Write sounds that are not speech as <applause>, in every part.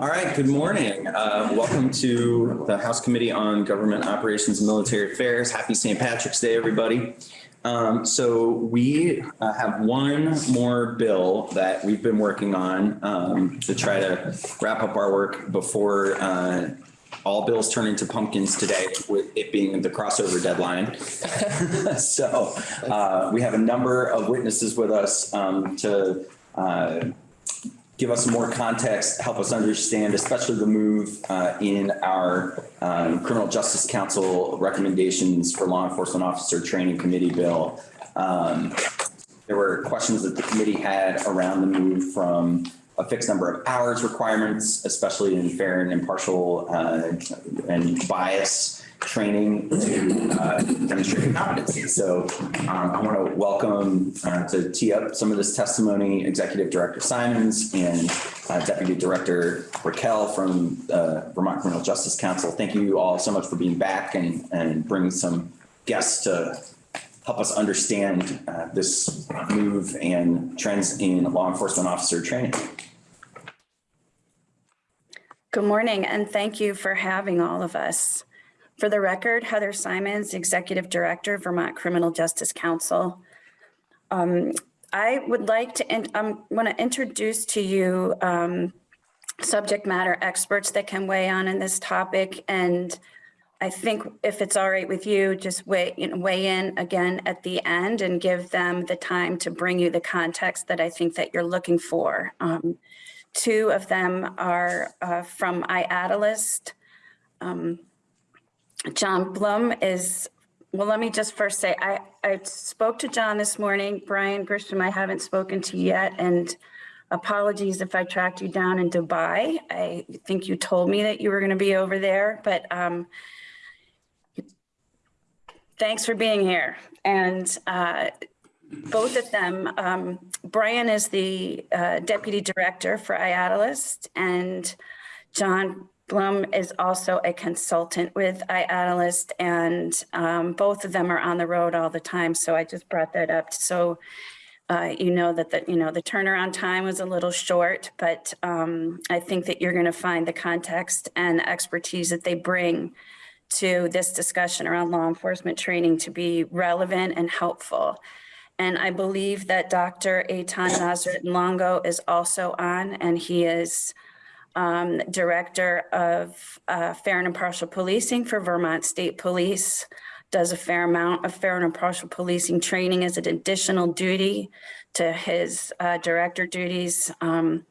All right, good morning. Uh, welcome to the House Committee on Government Operations and Military Affairs. Happy St. Patrick's Day, everybody. Um, so we uh, have one more bill that we've been working on um, to try to wrap up our work before uh, all bills turn into pumpkins today, with it being the crossover deadline. <laughs> so uh, we have a number of witnesses with us um, to uh, give us more context, help us understand, especially the move uh, in our um, Criminal Justice Council recommendations for law enforcement officer training committee bill. Um, there were questions that the committee had around the move from a fixed number of hours requirements, especially in fair and impartial uh, and bias training to uh, demonstrate competency. So um, I want to welcome uh, to tee up some of this testimony, Executive Director Simons and uh, Deputy Director Brickell from uh, Vermont Criminal Justice Council. Thank you all so much for being back and, and bringing some guests to help us understand uh, this move and trends in law enforcement officer training. Good morning, and thank you for having all of us. For the record, Heather Simons, Executive Director, Vermont Criminal Justice Council. Um, I would like to, I um, want to introduce to you um, subject matter experts that can weigh on in this topic. And I think if it's all right with you, just weigh, you know, weigh in again at the end and give them the time to bring you the context that I think that you're looking for. Um, two of them are uh, from IADLEST. Um, John Blum is, well, let me just first say, I, I spoke to John this morning. Brian Grisham, I haven't spoken to yet, and apologies if I tracked you down in Dubai. I think you told me that you were going to be over there, but um, thanks for being here. And uh, both of them, um, Brian is the uh, deputy director for IADLEST, and John Blum is also a consultant with IADLEST and um, both of them are on the road all the time. So I just brought that up. So uh, you know that the, you know, the turnaround time was a little short, but um, I think that you're going to find the context and expertise that they bring to this discussion around law enforcement training to be relevant and helpful. And I believe that Dr. Eitan Nasreddin Longo is also on and he is um, Director of uh, Fair and Impartial Policing for Vermont State Police, does a fair amount of fair and impartial policing training as an additional duty to his uh, director duties. Um,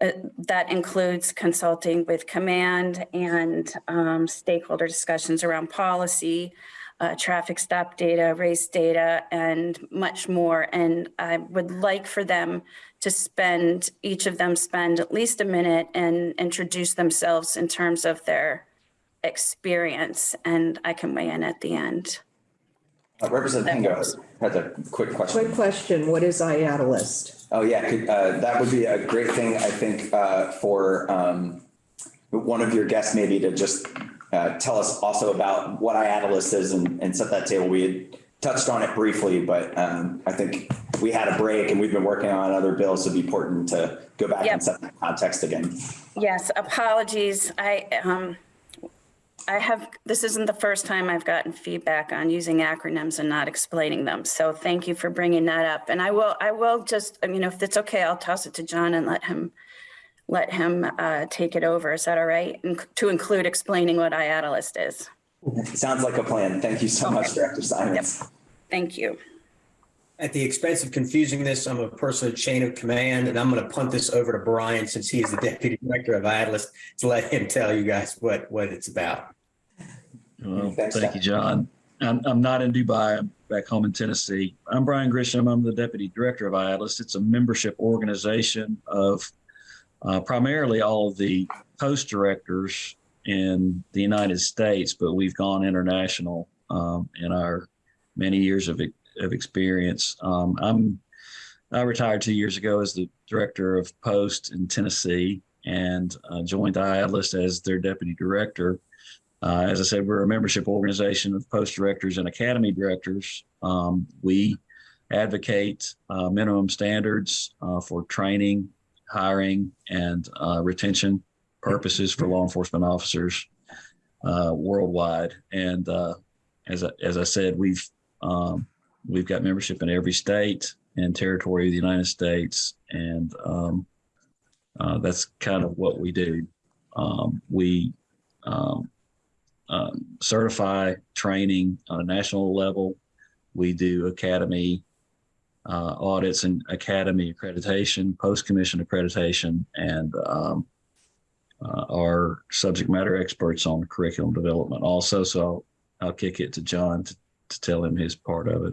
uh, that includes consulting with command and um, stakeholder discussions around policy, uh, traffic stop data, race data, and much more. And I would like for them to spend, each of them spend at least a minute and introduce themselves in terms of their experience. And I can weigh in at the end. Uh, Representative Hango has a quick question. Quick question, what is IADLEST? Oh, yeah, could, uh, that would be a great thing, I think, uh, for um, one of your guests maybe to just uh, tell us also about what IADLEST is and, and set that table. We had touched on it briefly, but um, I think we had a break and we've been working on other bills. So it'd be important to go back Yep. and set that context again. Yes, apologies. I, um, I have, this isn't the first time I've gotten feedback on using acronyms and not explaining them. So thank you for bringing that up. And I will, I will just, you know, if it's okay, I'll toss it to John and let him, let him uh, take it over. Is that all right? And To include explaining what IADLEST is. Sounds like a plan. Thank you so much, Director Simons. Thank you. At the expense of confusing this, I'm a person of chain of command, and I'm going to punt this over to Brian since he is the deputy director of IADLEST to let him tell you guys what, what it's about. Well, Thanks, thank you, John. I'm, I'm not in Dubai. I'm back home in Tennessee. I'm Brian Grisham. I'm the deputy director of IADLEST. It's a membership organization of uh, primarily all of the post directors in the United States, but we've gone international um, in our many years of, of experience. Um, I'm I retired two years ago as the director of post in Tennessee and uh, joined IADLEST as their deputy director. Uh, as I said, we're a membership organization of post directors and academy directors. Um, we advocate uh, minimum standards uh, for training, hiring, and uh, retention purposes for law enforcement officers uh, worldwide. And uh, as I, as I said, we've um, we've got membership in every state and territory of the United States, and um, uh, that's kind of what we do. Um, we um, um, certify training on a national level. We do academy uh, audits and academy accreditation, post commission accreditation, and um, uh, are subject matter experts on curriculum development also. So I'll, I'll kick it to John to, to tell him his part of it.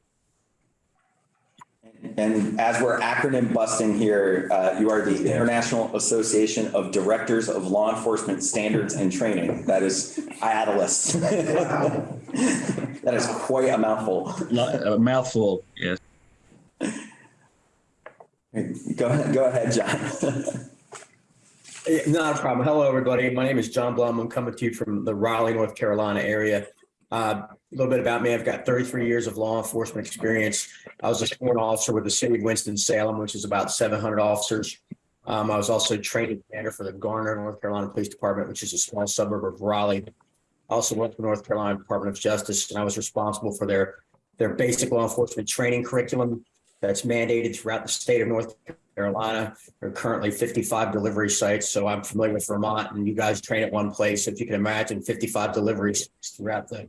And as we're acronym busting here, uh, you are the International Association of Directors of Law Enforcement Standards and Training. That is IADLEST. <laughs> That is quite a mouthful. A mouthful, yes. Go ahead, go ahead, John. <laughs> Not a problem. Hello, everybody. My name is John Blum. I'm coming to you from the Raleigh, North Carolina area. Uh, A little bit about me. I've got 33 years of law enforcement experience. I was a sworn officer with the city of Winston-Salem, which is about 700 officers. Um, I was also trained commander for the Garner, North Carolina Police Department, which is a small suburb of Raleigh. I also worked for the North Carolina Department of Justice, and I was responsible for their, their basic law enforcement training curriculum that's mandated throughout the state of North Carolina. There are currently 55 delivery sites, so I'm familiar with Vermont, and you guys train at one place. If you can imagine 55 deliveries throughout the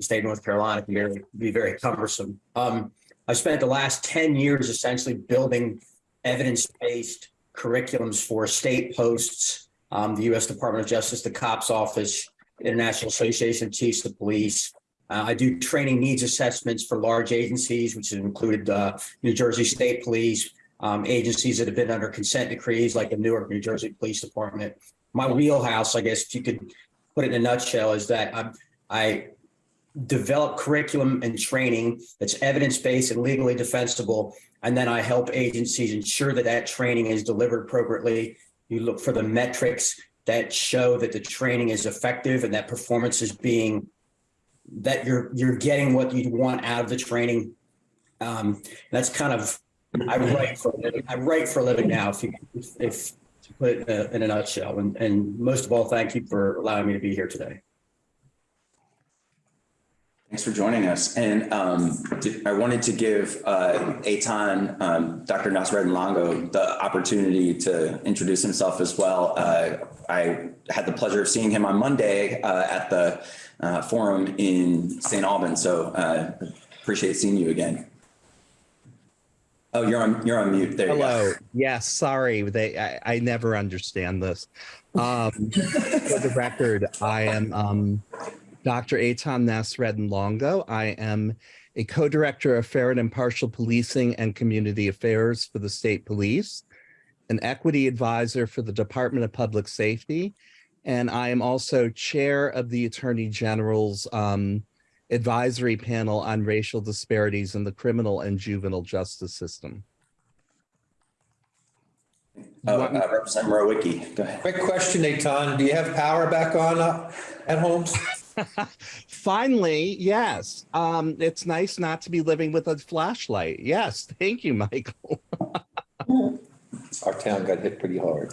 state of North Carolina can be very, be very cumbersome. Um, I spent the last 10 years essentially building evidence-based curriculums for state posts, um, the U.S. Department of Justice, the COPS Office, International Association of Chiefs of Police. Uh, I do training needs assessments for large agencies, which have included uh, New Jersey State Police, um, agencies that have been under consent decrees like the Newark, New Jersey Police Department. My wheelhouse, I guess, if you could put it in a nutshell, is that I, I develop curriculum and training that's evidence-based and legally defensible. And then I help agencies ensure that that training is delivered appropriately. You look for the metrics that show that the training is effective and that performance is being, that you're, you're getting what you want out of the training. Um, that's kind of, I write for, I write for a living now, if you, if, if to put it in a, in a nutshell. And, and most of all, thank you for allowing me to be here today. Thanks for joining us. And um, I wanted to give uh, Eitan, um, Dr. Nasreddin Longo, the opportunity to introduce himself as well. Uh, I had the pleasure of seeing him on Monday uh, at the uh, forum in St. Albans, so uh, appreciate seeing you again. Oh, you're on, you're on mute. There Hello. Yes, sorry. They I, I never understand this. Um, for the record, I am um, Dr. Eitan Nasreddin Longo. I am a co-director of fair and impartial policing and community affairs for the state police, an equity advisor for the Department of Public Safety, and I am also chair of the Attorney General's um, advisory panel on racial disparities in the criminal and juvenile justice system. Oh, uh, Representative Rowicki, go ahead. Quick question, Eitan. Do you have power back on uh, at homes? <laughs> Finally, yes. Um, it's nice not to be living with a flashlight. Yes, thank you, Michael. Our town got hit pretty hard.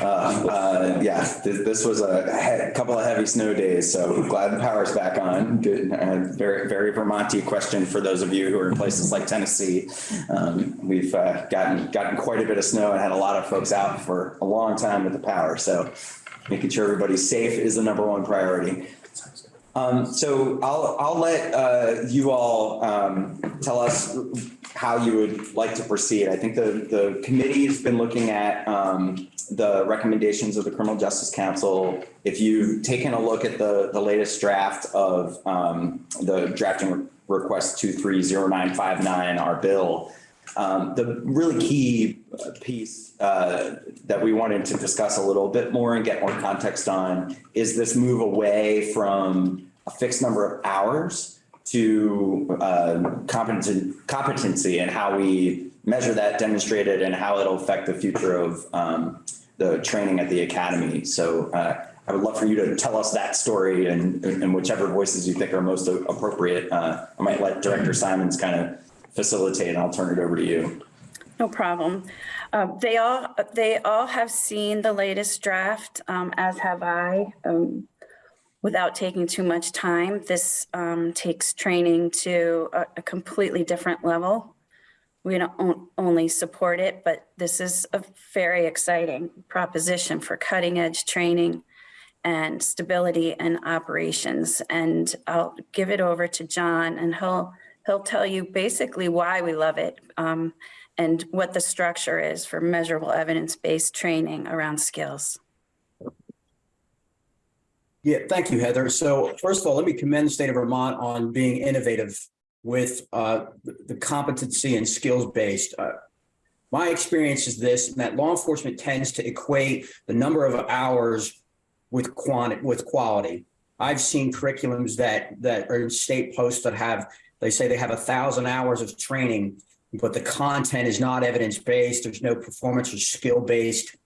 Uh, uh, yeah, this, this was a couple of heavy snow days, so glad the power's back on. Good, uh, very, very Vermonty question for those of you who are in places like Tennessee. Um, we've uh, gotten gotten quite a bit of snow and had a lot of folks out for a long time with the power. So making sure everybody's safe is the number one priority. Um, so I'll, I'll let, uh, you all, um, tell us how you would like to proceed. I think the, the committee's been looking at, um, the recommendations of the Criminal Justice Council. If you've taken a look at the, the latest draft of, um, the drafting request two, three, zero, nine, five, nine, our bill, um, the really key piece uh, that we wanted to discuss a little bit more and get more context on is this move away from a fixed number of hours to uh, competency, competency and how we measure that demonstrated and how it'll affect the future of um, the training at the academy. So uh, I would love for you to tell us that story and, and whichever voices you think are most appropriate. Uh, I might let Director Simons kind of facilitate and I'll turn it over to you. No problem. Um, They all, they all have seen the latest draft, um, as have I. um, Without taking too much time, this um, takes training to a a completely different level. We don't only support it, but this is a very exciting proposition for cutting edge training and stability and operations. And I'll give it over to John and he'll, he'll tell you basically why we love it um, and what the structure is for measurable evidence-based training around skills. Yeah, thank you, Heather. So first of all, let me commend the state of Vermont on being innovative with uh, the competency and skills-based. Uh, My experience is this, that law enforcement tends to equate the number of hours with quantity, with quality. I've seen curriculums that, that are in state posts that have, they say they have a thousand hours of training, but the content is not evidence-based. There's no performance or skill-based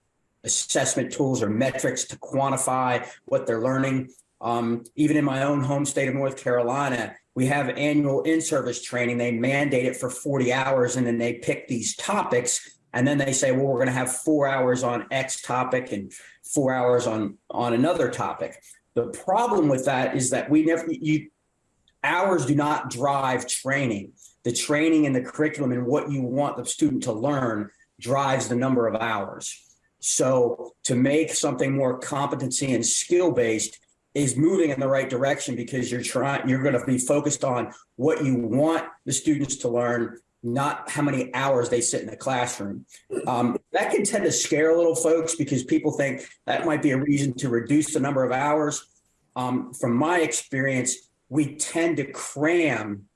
assessment tools or metrics to quantify what they're learning. Um, even in my own home state of North Carolina, we have annual in-service training. They mandate it for 40 hours and then they pick these topics. And then they say, well, we're going to have four hours on X topic and four hours on, on another topic. The problem with that is that we never, you, hours do not drive training. The training and the curriculum and what you want the student to learn drives the number of hours. So to make something more competency and skill based is moving in the right direction because you're trying, you're going to be focused on what you want the students to learn, not how many hours they sit in the classroom. Um, that can tend to scare a little folks because people think that might be a reason to reduce the number of hours. Um, from my experience, we tend to cram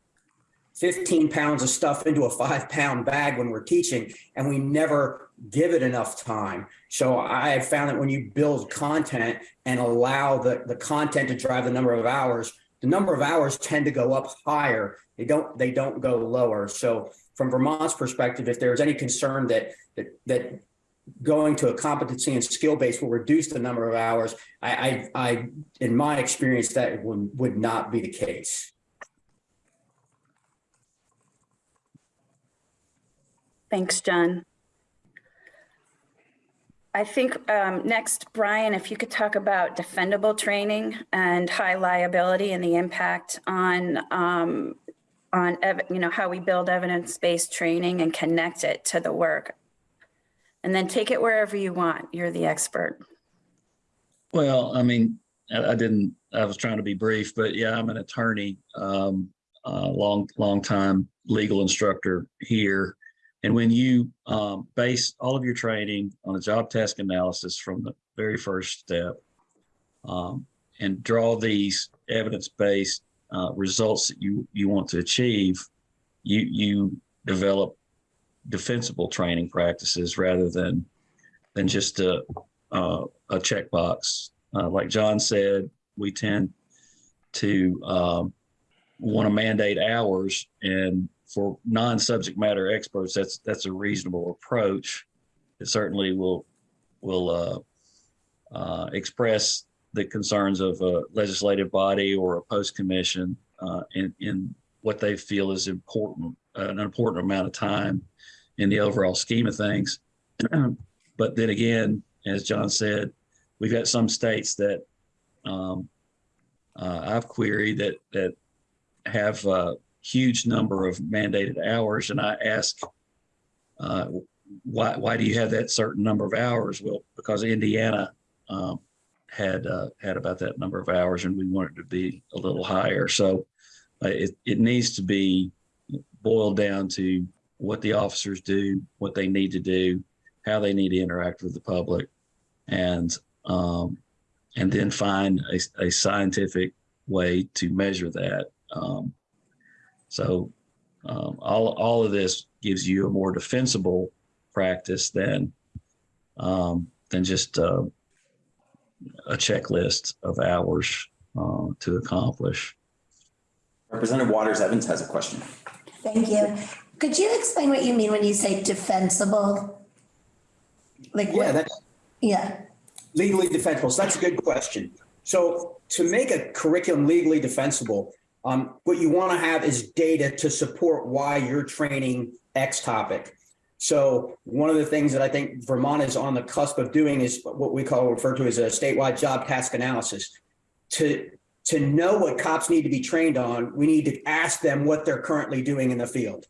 15 pounds of stuff into a five pound bag when we're teaching, and we never give it enough time. So I have found that when you build content and allow the, the content to drive the number of hours, the number of hours tend to go up higher. They don't they don't go lower. So from Vermont's perspective, if there's any concern that that, that going to a competency and skill base will reduce the number of hours, I, I, I in my experience, that would, would not be the case. Thanks, John. I think um, next, Brian, if you could talk about defendable training and high liability and the impact on, um, on, you know, how we build evidence-based training and connect it to the work. And then take it wherever you want. You're the expert. Well, I mean, I, didn't, I was trying to be brief, but yeah, I'm an attorney, um, uh, long, long time legal instructor here. And when you, um, base all of your training on a job task analysis from the very first step, um, and draw these evidence-based, uh, results that you, you want to achieve, you, you develop defensible training practices rather than, than just a, uh, a checkbox. Uh, like John said, we tend to um, want to mandate hours, and for non-subject matter experts, that's that's a reasonable approach. It certainly will will uh, uh, express the concerns of a legislative body or a post commission uh, in in what they feel is important, an important amount of time in the overall scheme of things. <clears throat> but then again, as John said, we've got some states that um, uh, I've queried that that have a huge number of mandated hours, and I ask, uh, why why do you have that certain number of hours? Well, because Indiana um, had uh, had about that number of hours, and we want it to be a little higher. So uh, it it needs to be boiled down to what the officers do, what they need to do, how they need to interact with the public, and um, and then find a, a scientific way to measure that. Um, so um, all all of this gives you a more defensible practice than um, than just uh, a checklist of hours uh, to accomplish. Representative Waters Evans has a question. Thank you. Could you explain what you mean when you say defensible? Like, Yeah, what- that's yeah, legally defensible. So that's a good question. So to make a curriculum legally defensible, um, what you want to have is data to support why you're training X topic. So one of the things that I think Vermont is on the cusp of doing is what we call refer to as a statewide job task analysis. To to know what cops need to be trained on, we need to ask them what they're currently doing in the field.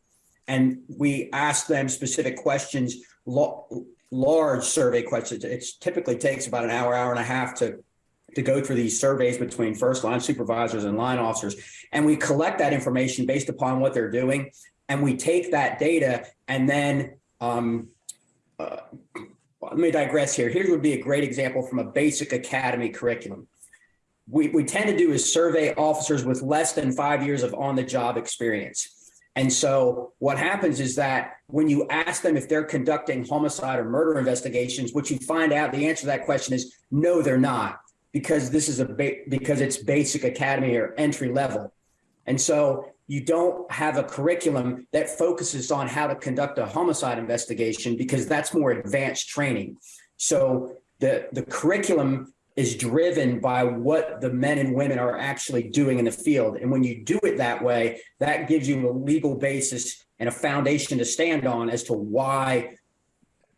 And we ask them specific questions, large survey questions. It typically takes about an hour, hour and a half to to go through these surveys between first line supervisors and line officers. And we collect that information based upon what they're doing. And we take that data and then um, uh, let me digress here. Here would be a great example from a basic academy curriculum. We, we tend to do is survey officers with less than five years of on the job experience. And so what happens is that when you ask them if they're conducting homicide or murder investigations, what you find out the answer to that question is no, they're not because this is a because it's basic academy or entry level. And so you don't have a curriculum that focuses on how to conduct a homicide investigation because that's more advanced training. So the the curriculum is driven by what the men and women are actually doing in the field. And when you do it that way, that gives you a legal basis and a foundation to stand on as to why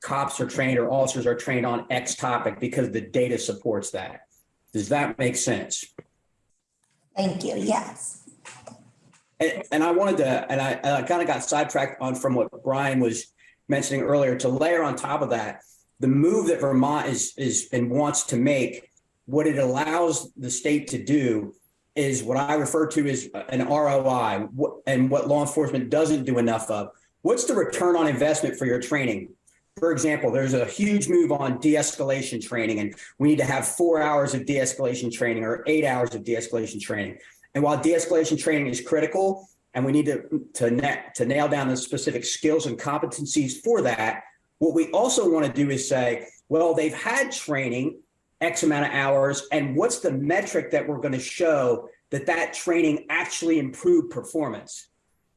cops are trained or officers are trained on X topic because the data supports that. Does that make sense? Thank you. Yes. And, and I wanted to, and I, and I kind of got sidetracked on from what Brian was mentioning earlier to layer on top of that, the move that Vermont is, is and wants to make, what it allows the state to do is what I refer to as an ROI and what law enforcement doesn't do enough of. What's the return on investment for your training? For example, there's a huge move on de-escalation training, and we need to have four hours of de-escalation training or eight hours of de-escalation training. And while de-escalation training is critical, and we need to to, na- to nail down the specific skills and competencies for that, what we also want to do is say, well, they've had training X amount of hours, and what's the metric that we're going to show that that training actually improved performance?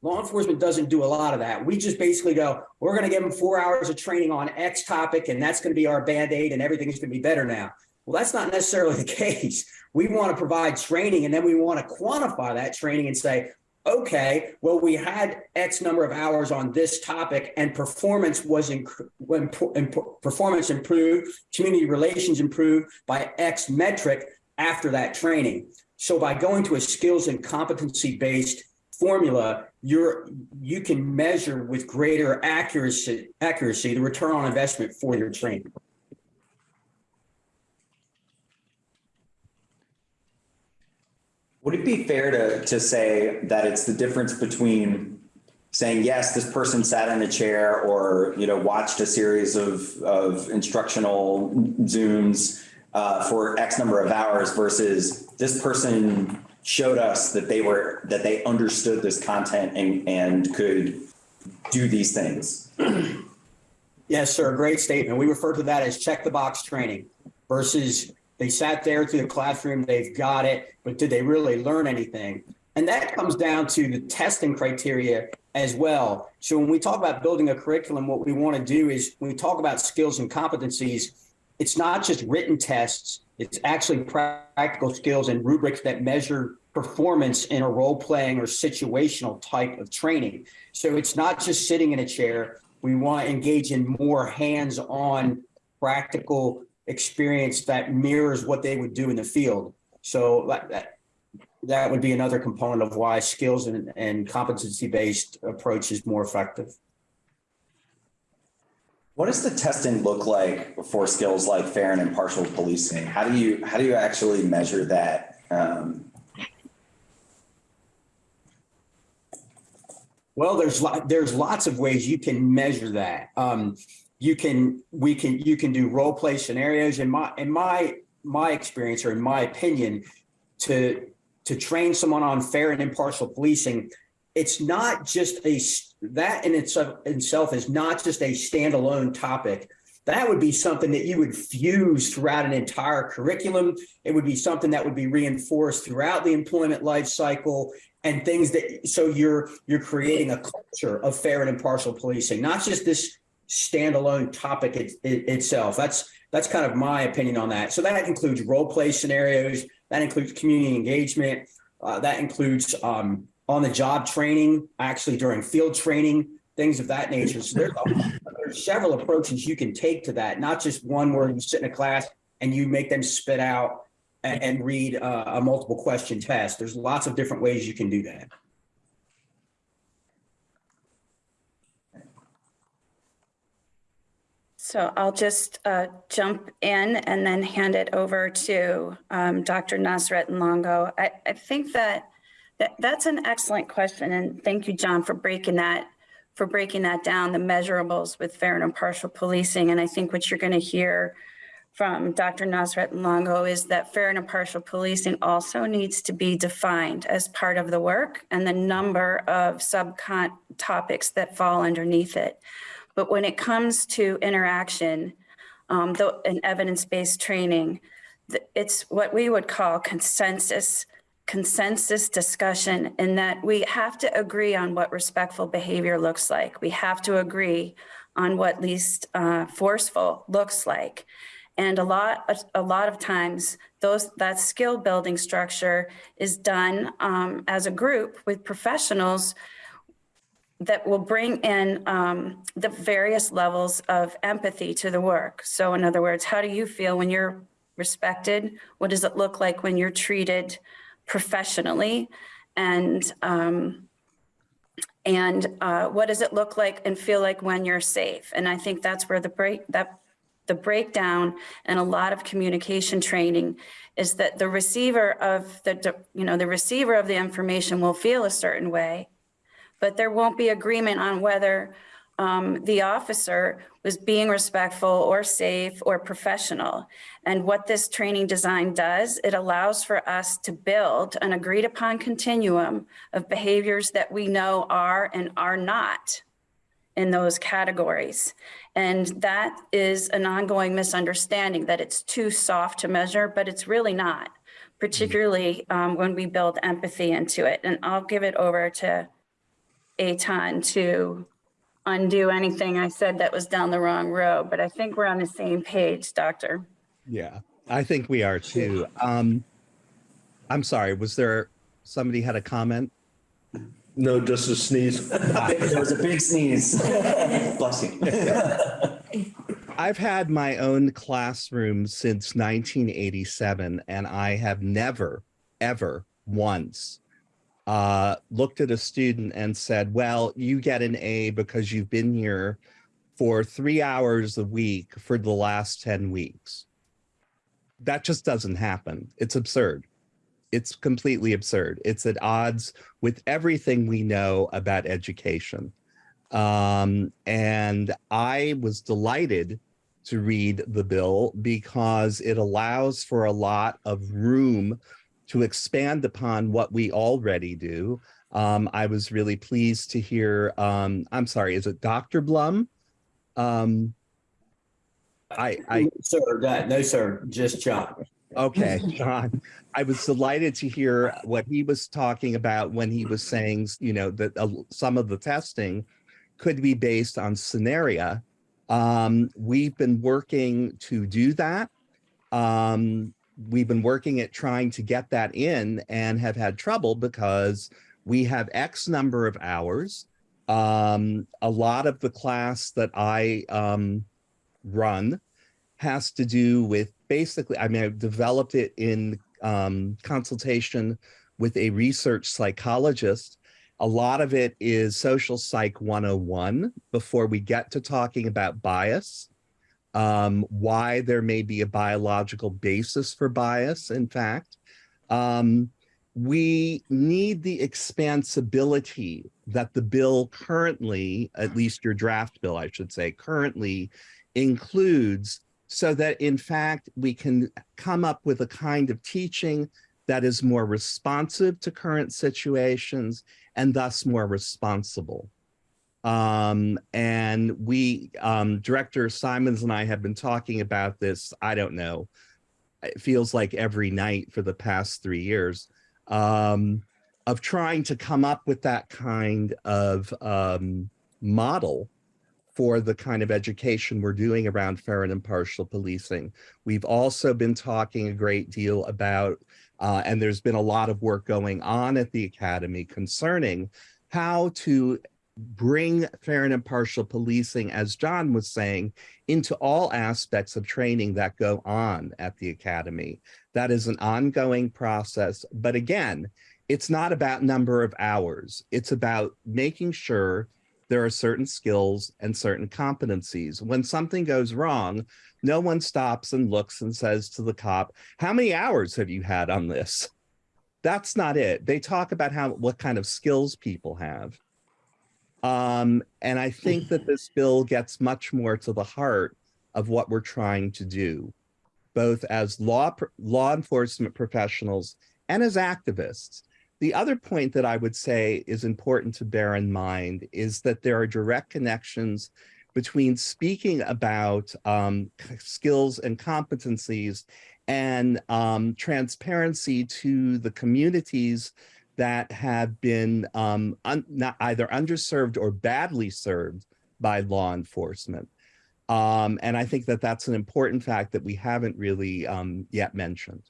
Law enforcement doesn't do a lot of that. We just basically go, we're going to give them four hours of training on X topic, and that's going to be our band aid, and everything's going to be better now. Well, that's not necessarily <laughs> the case. We want to provide training, and then we want to quantify that training and say, okay, well, we had X number of hours on this topic, and performance was when performance improved, community relations improved by X metric after that training. So by going to a skills and competency based formula, you're you can measure with greater accuracy accuracy the return on investment for your training. Would it be fair to, to say that it's the difference between saying, yes, this person sat in a chair or, you know, watched a series of, of instructional Zooms uh, for X number of hours versus this person showed us that they were, that they understood this content and, and could do these things? Yes, sir. Great statement. We refer to that as check the box training versus they sat there through the classroom, they've got it, but did they really learn anything? And that comes down to the testing criteria as well. So when we talk about building a curriculum, what we want to do is when we talk about skills and competencies, it's not just written tests, it's actually practical skills and rubrics that measure performance in a role playing or situational type of training. So it's not just sitting in a chair. We want to engage in more hands on practical experience that mirrors what they would do in the field. So that, that, would be another component of why skills and, and competency based approach is more effective. What does the testing look like for skills like fair and impartial policing? How do you how do you actually measure that? Um, well, there's lo- there's lots of ways you can measure that. Um, you can we can you can do role play scenarios. In my in my my experience or in my opinion to to train someone on fair and impartial policing it's not just a that in itself, itself is not just a standalone topic. That would be something that you would fuse throughout an entire curriculum. It would be something that would be reinforced throughout the employment life cycle and things that so you're you're creating a culture of fair and impartial policing not just this standalone topic it, it, itself. That's that's kind of my opinion on that. So that includes role play scenarios. That includes community engagement. Uh, that includes um, on the job training, actually during field training, things of that nature. So there's, a- there's several approaches you can take to that, not just one where you sit in a class and you make them spit out and, and read uh, a multiple question test. There's lots of different ways you can do that. So I'll just uh, jump in and then hand it over to um, Dr. Nasreddin Longo. I, I think that, that that's an excellent question. And thank you, John, for breaking that, for breaking that down, the measurables with fair and impartial policing. And I think what you're going to hear from Dr. Nasreddin Longo is that fair and impartial policing also needs to be defined as part of the work and the number of subcon topics that fall underneath it. But when it comes to interaction, um, and evidence-based training, it's what we would call consensus, consensus discussion in that we have to agree on what respectful behavior looks like. We have to agree on what least uh, forceful looks like. And a lot, a lot of times, those that skill building structure is done um, as a group with professionals that will bring in um, the various levels of empathy to the work. So in other words, how do you feel when you're respected? What does it look like when you're treated professionally? And um, and uh, what does it look like and feel like when you're safe? And I think that's where the break that the breakdown and a lot of communication training is that the receiver of the you know the receiver of the information will feel a certain way but there won't be agreement on whether um, the officer was being respectful or safe or professional. And what this training design does, it allows for us to build an agreed upon continuum of behaviors that we know are and are not in those categories. And that is an ongoing misunderstanding that it's too soft to measure, but it's really not, particularly um, when we build empathy into it. And I'll give it over to Eitan to undo anything I said that was down the wrong road, but I think we're on the same page, Doctor. Yeah, I think we are too. Um, I'm sorry, was there, somebody had a comment? No, just a sneeze. <laughs> There was a big sneeze. <laughs> Bless you. <laughs> I've had my own classroom since 1987, and I have never, ever once uh, looked at a student and said, well, you get an A because you've been here for three hours a week for the last 10 weeks. That just doesn't happen. It's absurd. It's completely absurd. It's at odds with everything we know about education. Um, and I was delighted to read the bill because it allows for a lot of room to expand upon what we already do. Um, I was really pleased to hear, um, I'm sorry, is it Dr. Blum? Um, I, I, Sir, that- no, sir, just John. okay, John, I was delighted to hear what he was talking about when he was saying, you know, that uh, some of the testing could be based on scenario. Um, we've been working to do that. Um, we've been working at trying to get that in and have had trouble because we have X number of hours. Um, a lot of the class that I um, run has to do with basically, I mean, I've developed it in um, consultation with a research psychologist. A lot of it is social psych 101 before we get to talking about bias um, why there may be a biological basis for bias, in fact. Um, we need the expansibility that the bill currently, at least your draft bill, I should say, currently includes so that in fact we can come up with a kind of teaching that is more responsive to current situations and thus more responsible. Um, and we, um, Director Simons and I have been talking about this, I don't know, it feels like every night for the past three years, um, of trying to come up with that kind of um, model for the kind of education we're doing around fair and impartial policing. We've also been talking a great deal about, uh, and there's been a lot of work going on at the Academy concerning how to bring fair and impartial policing, as John was saying, into all aspects of training that go on at the academy. That is an ongoing process. But again, it's not about number of hours. It's about making sure there are certain skills and certain competencies. When something goes wrong, no one stops and looks and says to the cop, how many hours have you had on this? That's not it. They talk about how what kind of skills people have. Um, and I think <laughs> that this bill gets much more to the heart of what we're trying to do, both as law law enforcement professionals and as activists. The other point that I would say is important to bear in mind is that there are direct connections between speaking about um, skills and competencies and um, transparency to the communities that have been um, not either underserved or badly served by law enforcement. Um, and I think that that's an important fact that we haven't really um, yet mentioned.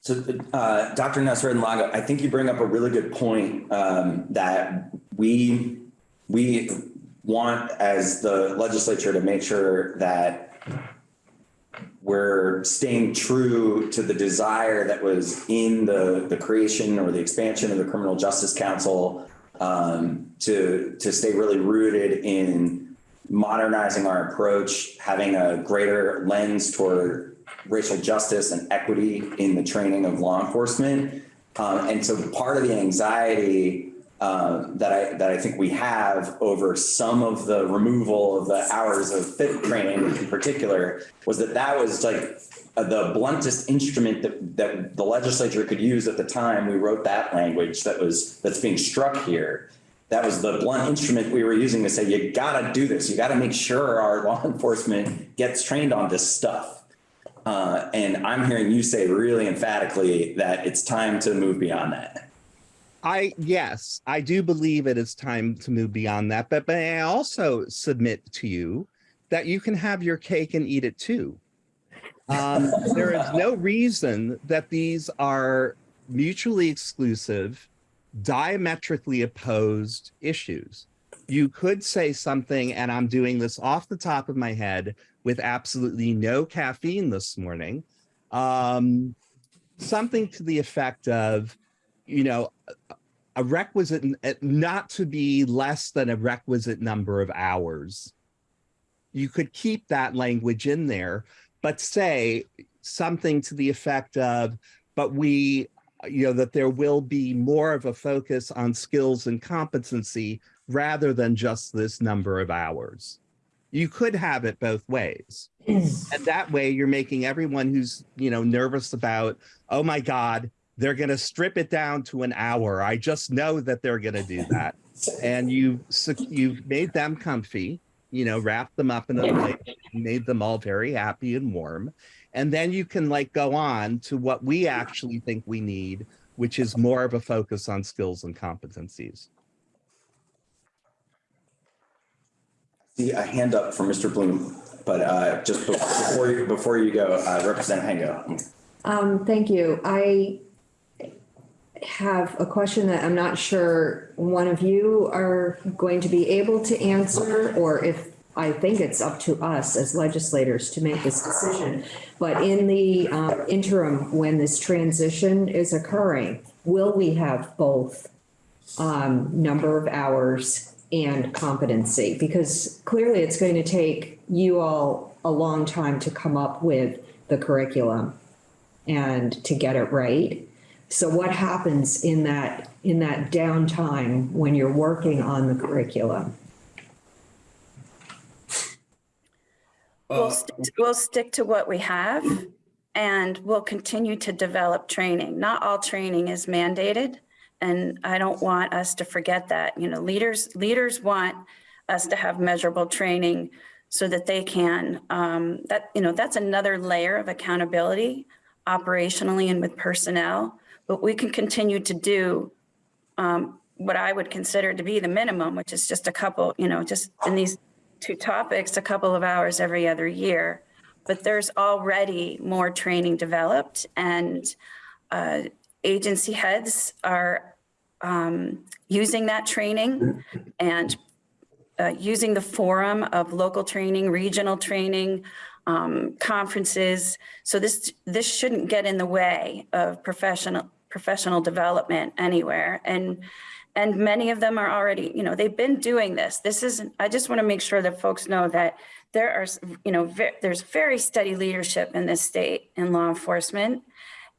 So, uh, Dr. Nasreddin Longo, I think you bring up a really good point um, that we we want as the legislature to make sure that we're staying true to the desire that was in the the creation or the expansion of the Criminal Justice Council um, to to stay really rooted in modernizing our approach, having a greater lens toward racial justice and equity in the training of law enforcement. Um, and so part of the anxiety uh, that I that I think we have over some of the removal of the hours of fit training in particular was that that was like the bluntest instrument that, that the legislature could use at the time we wrote that language that was that's being struck here. That was the blunt instrument we were using to say, you gotta do this. You gotta make sure our law <laughs> enforcement gets trained on this stuff. Uh, and I'm hearing you say really emphatically that it's time to move beyond that. I yes, I do believe it is time to move beyond that, but, but I also submit to you that you can have your cake and eat it too. Um, there is no reason that these are mutually exclusive, diametrically opposed issues. You could say something, and I'm doing this off the top of my head, with absolutely no caffeine this morning. Um, something to the effect of, you know, a requisite, not to be less than a requisite number of hours. You could keep that language in there, but say something to the effect of, but we, you know, that there will be more of a focus on skills and competency rather than just this number of hours you could have it both ways. <clears throat> and that way you're making everyone who's, you know, nervous about, oh my God, they're going to strip it down to an hour. I just know that they're going to do that. and you you've made them comfy, you know, wrapped them up in a blanket, made them all very happy and warm. And then you can like go on to what we actually think we need, which is more of a focus on skills and competencies. see a hand up from Mr. Blum, but uh, just before you, before you go, uh, Representative Hango. Um, thank you. I have a question that I'm not sure one of you are going to be able to answer or if I think it's up to us as legislators to make this decision. But in the uh, interim, when this transition is occurring, will we have both um, number of hours and competency because clearly it's going to take you all a long time to come up with the curriculum and to get it right. So what happens in that in that downtime when you're working on the curriculum? We'll, stick to, we'll stick to what we have and we'll continue to develop training. Not all training is mandated. And I don't want us to forget that, you know, leaders, leaders want us to have measurable training so that they can, um, that, you know, that's another layer of accountability operationally and with personnel, but we can continue to do um, what I would consider to be the minimum, which is just a couple, you know, just in these two topics, a couple of hours every other year. But there's already more training developed and uh, agency heads are um, using that training and uh, using the forum of local training, regional training, um, conferences. So this, this shouldn't get in the way of professional, professional development anywhere. And, and many of them are already, you know, they've been doing this. This isn't, I just want to make sure that folks know that there are, you know, ve- there's very steady leadership in this state in law enforcement.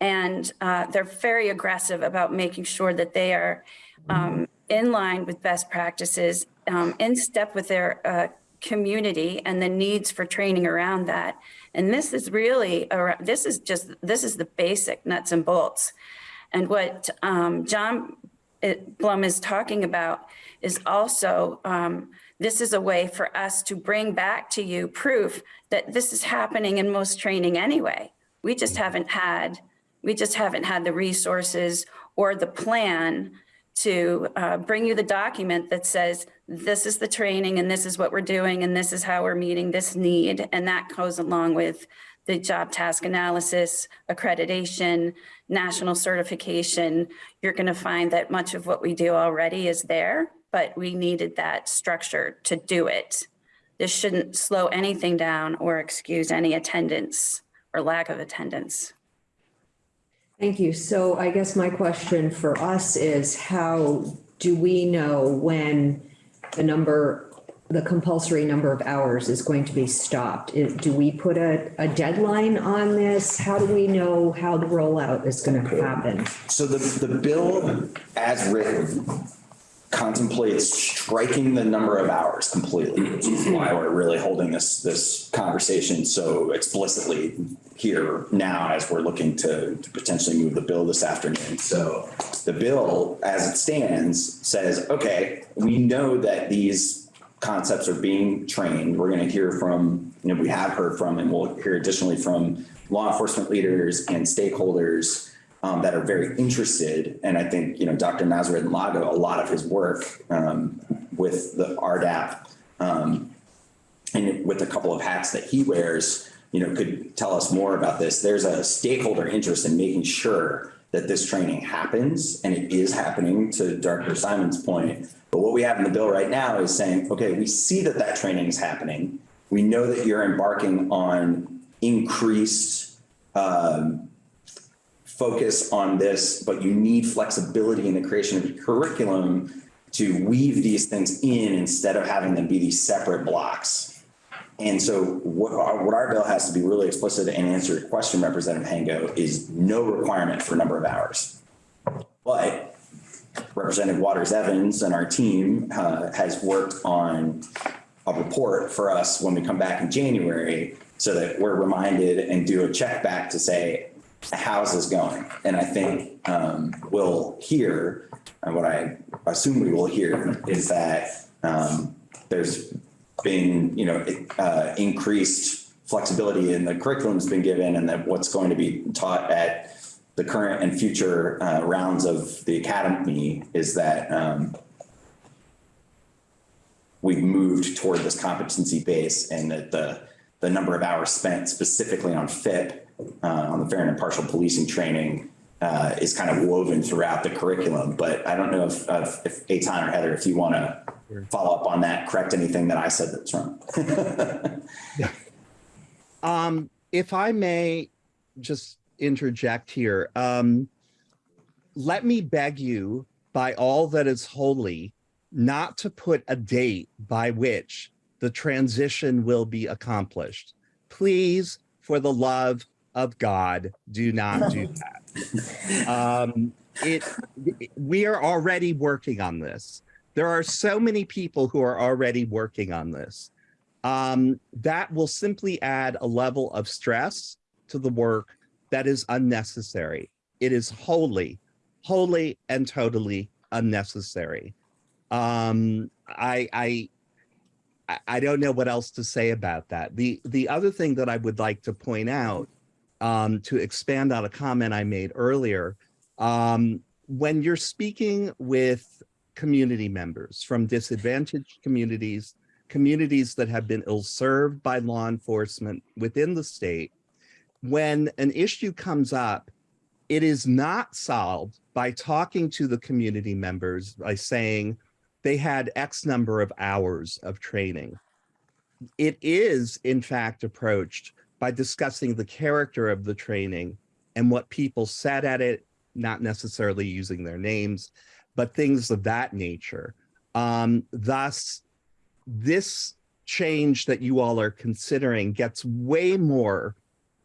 And uh, they're very aggressive about making sure that they are um, in line with best practices, um, in step with their uh, community and the needs for training around that. And this is really, this is just, this is the basic nuts and bolts. And what um, John uh, Blum is talking about is also, um, this is a way for us to bring back to you proof that this is happening in most training anyway. We just haven't had, we just haven't had the resources or the plan to uh, bring you the document that says, this is the training and this is what we're doing and this is how we're meeting this need. And that goes along with the job task analysis, accreditation, national certification. You're going to find that much of what we do already is there, but we needed that structure to do it. This shouldn't slow anything down or excuse any attendance or lack of attendance. Thank you. So I guess my question for us is how do we know when the number, the compulsory number of hours is going to be stopped? Do we put a, a deadline on this? How do we know how the rollout is going to happen? So the, the bill as written contemplates striking the number of hours completely, which is why mm-hmm. we're really holding this, this conversation so explicitly here now as we're looking to to potentially move the bill this afternoon. So the bill, as it stands, says, okay, we know that these concepts are being trained. We're going to hear from, you know, we have heard from, and we'll hear additionally from law enforcement leaders and stakeholders um, that are very interested. And I think, you know, Dr. Nasreddin Longo, a lot of his work um, with the RDAP um, and with a couple of hats that he wears, you know, could tell us more about this. There's a stakeholder interest in making sure that this training happens, and it is happening to Dr. Simon's point. But what we have in the bill right now is saying, okay, we see that that training is happening. We know that you're embarking on increased um, focus on this, but you need flexibility in the creation of your curriculum to weave these things in instead of having them be these separate blocks. And so what our, what our bill has to be really explicit and answer your question, Representative Hango, is no requirement for a number of hours. But Representative Waters Evans and our team uh, has worked on a report for us when we come back in January so that we're reminded and do a check back to say, how's this going? And I think um, we'll hear, and what I assume we will hear is that um, there's been, you know, uh, increased flexibility in the curriculum's been given and that what's going to be taught at the current and future uh, rounds of the academy is that um, we've moved toward this competency base and that the, the number of hours spent specifically on FIP, on the fair and impartial policing training, uh, is kind of woven throughout the curriculum. But I don't know if, if, if Eitan or Heather, if you want to follow up on that, correct anything that I said that's wrong. <laughs> Um, if I may just interject here, um, let me beg you by all that is holy not to put a date by which the transition will be accomplished. Please, for the love of God, do not do <laughs> that. Um, it, we are already working on this. There are so many people who are already working on this um, that will simply add a level of stress to the work that is unnecessary. It is wholly, wholly and totally unnecessary. Um, I, I, I- I don't know what else to say about that. The, the other thing that I would like to point out, um, to expand on a comment I made earlier, um, when you're speaking with community members from disadvantaged communities, communities that have been ill-served by law enforcement within the state, when an issue comes up it is not solved by talking to the community members by saying they had X number of hours of training. It is, in fact, approached by discussing the character of the training and what people said at it, not necessarily using their names, but things of that nature. Um, thus, this change that you all are considering gets way more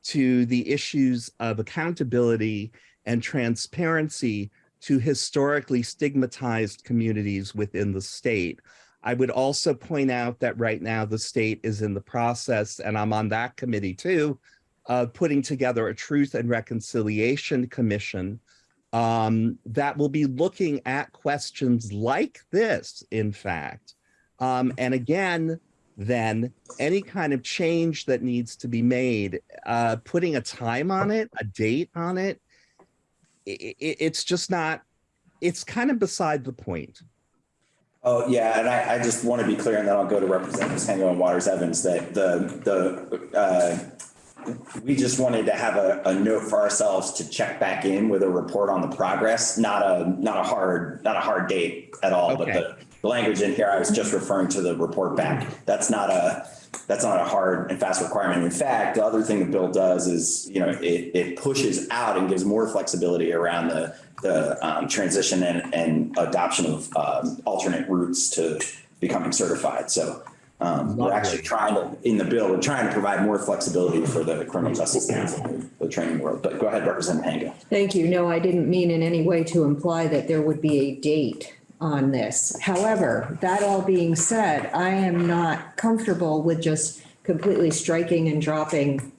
to the issues of accountability and transparency to historically stigmatized communities within the state. I would also point out that right now the state is in the process, and I'm on that committee too, of putting together a Truth and Reconciliation Commission um, that will be looking at questions like this, in fact. Um, and again, then any kind of change that needs to be made, uh, putting a time on it, a date on it, i i it's just not, it's kind of beside the point. Oh, yeah, and I, I just want to be clear, and then I'll go to Representative Hango and Waters Evans, that the, the, uh, we just wanted to have a, a note for ourselves to check back in with a report on the progress, not a, not a hard, not a hard date at all, but Okay. the, the language in here, I was just referring to the report back. That's not a, that's not a hard and fast requirement. In fact, the other thing the bill does is, you know, it, it pushes out and gives more flexibility around the, the um, transition and, and adoption of um, alternate routes to becoming certified. So um, we're actually trying to, in the bill, we're trying to provide more flexibility for the criminal justice council, the training world. But go ahead, Representative Hango. Thank you. No, I didn't mean in any way to imply that there would be a date on this. However, that all being said, I am not comfortable with just completely striking and dropping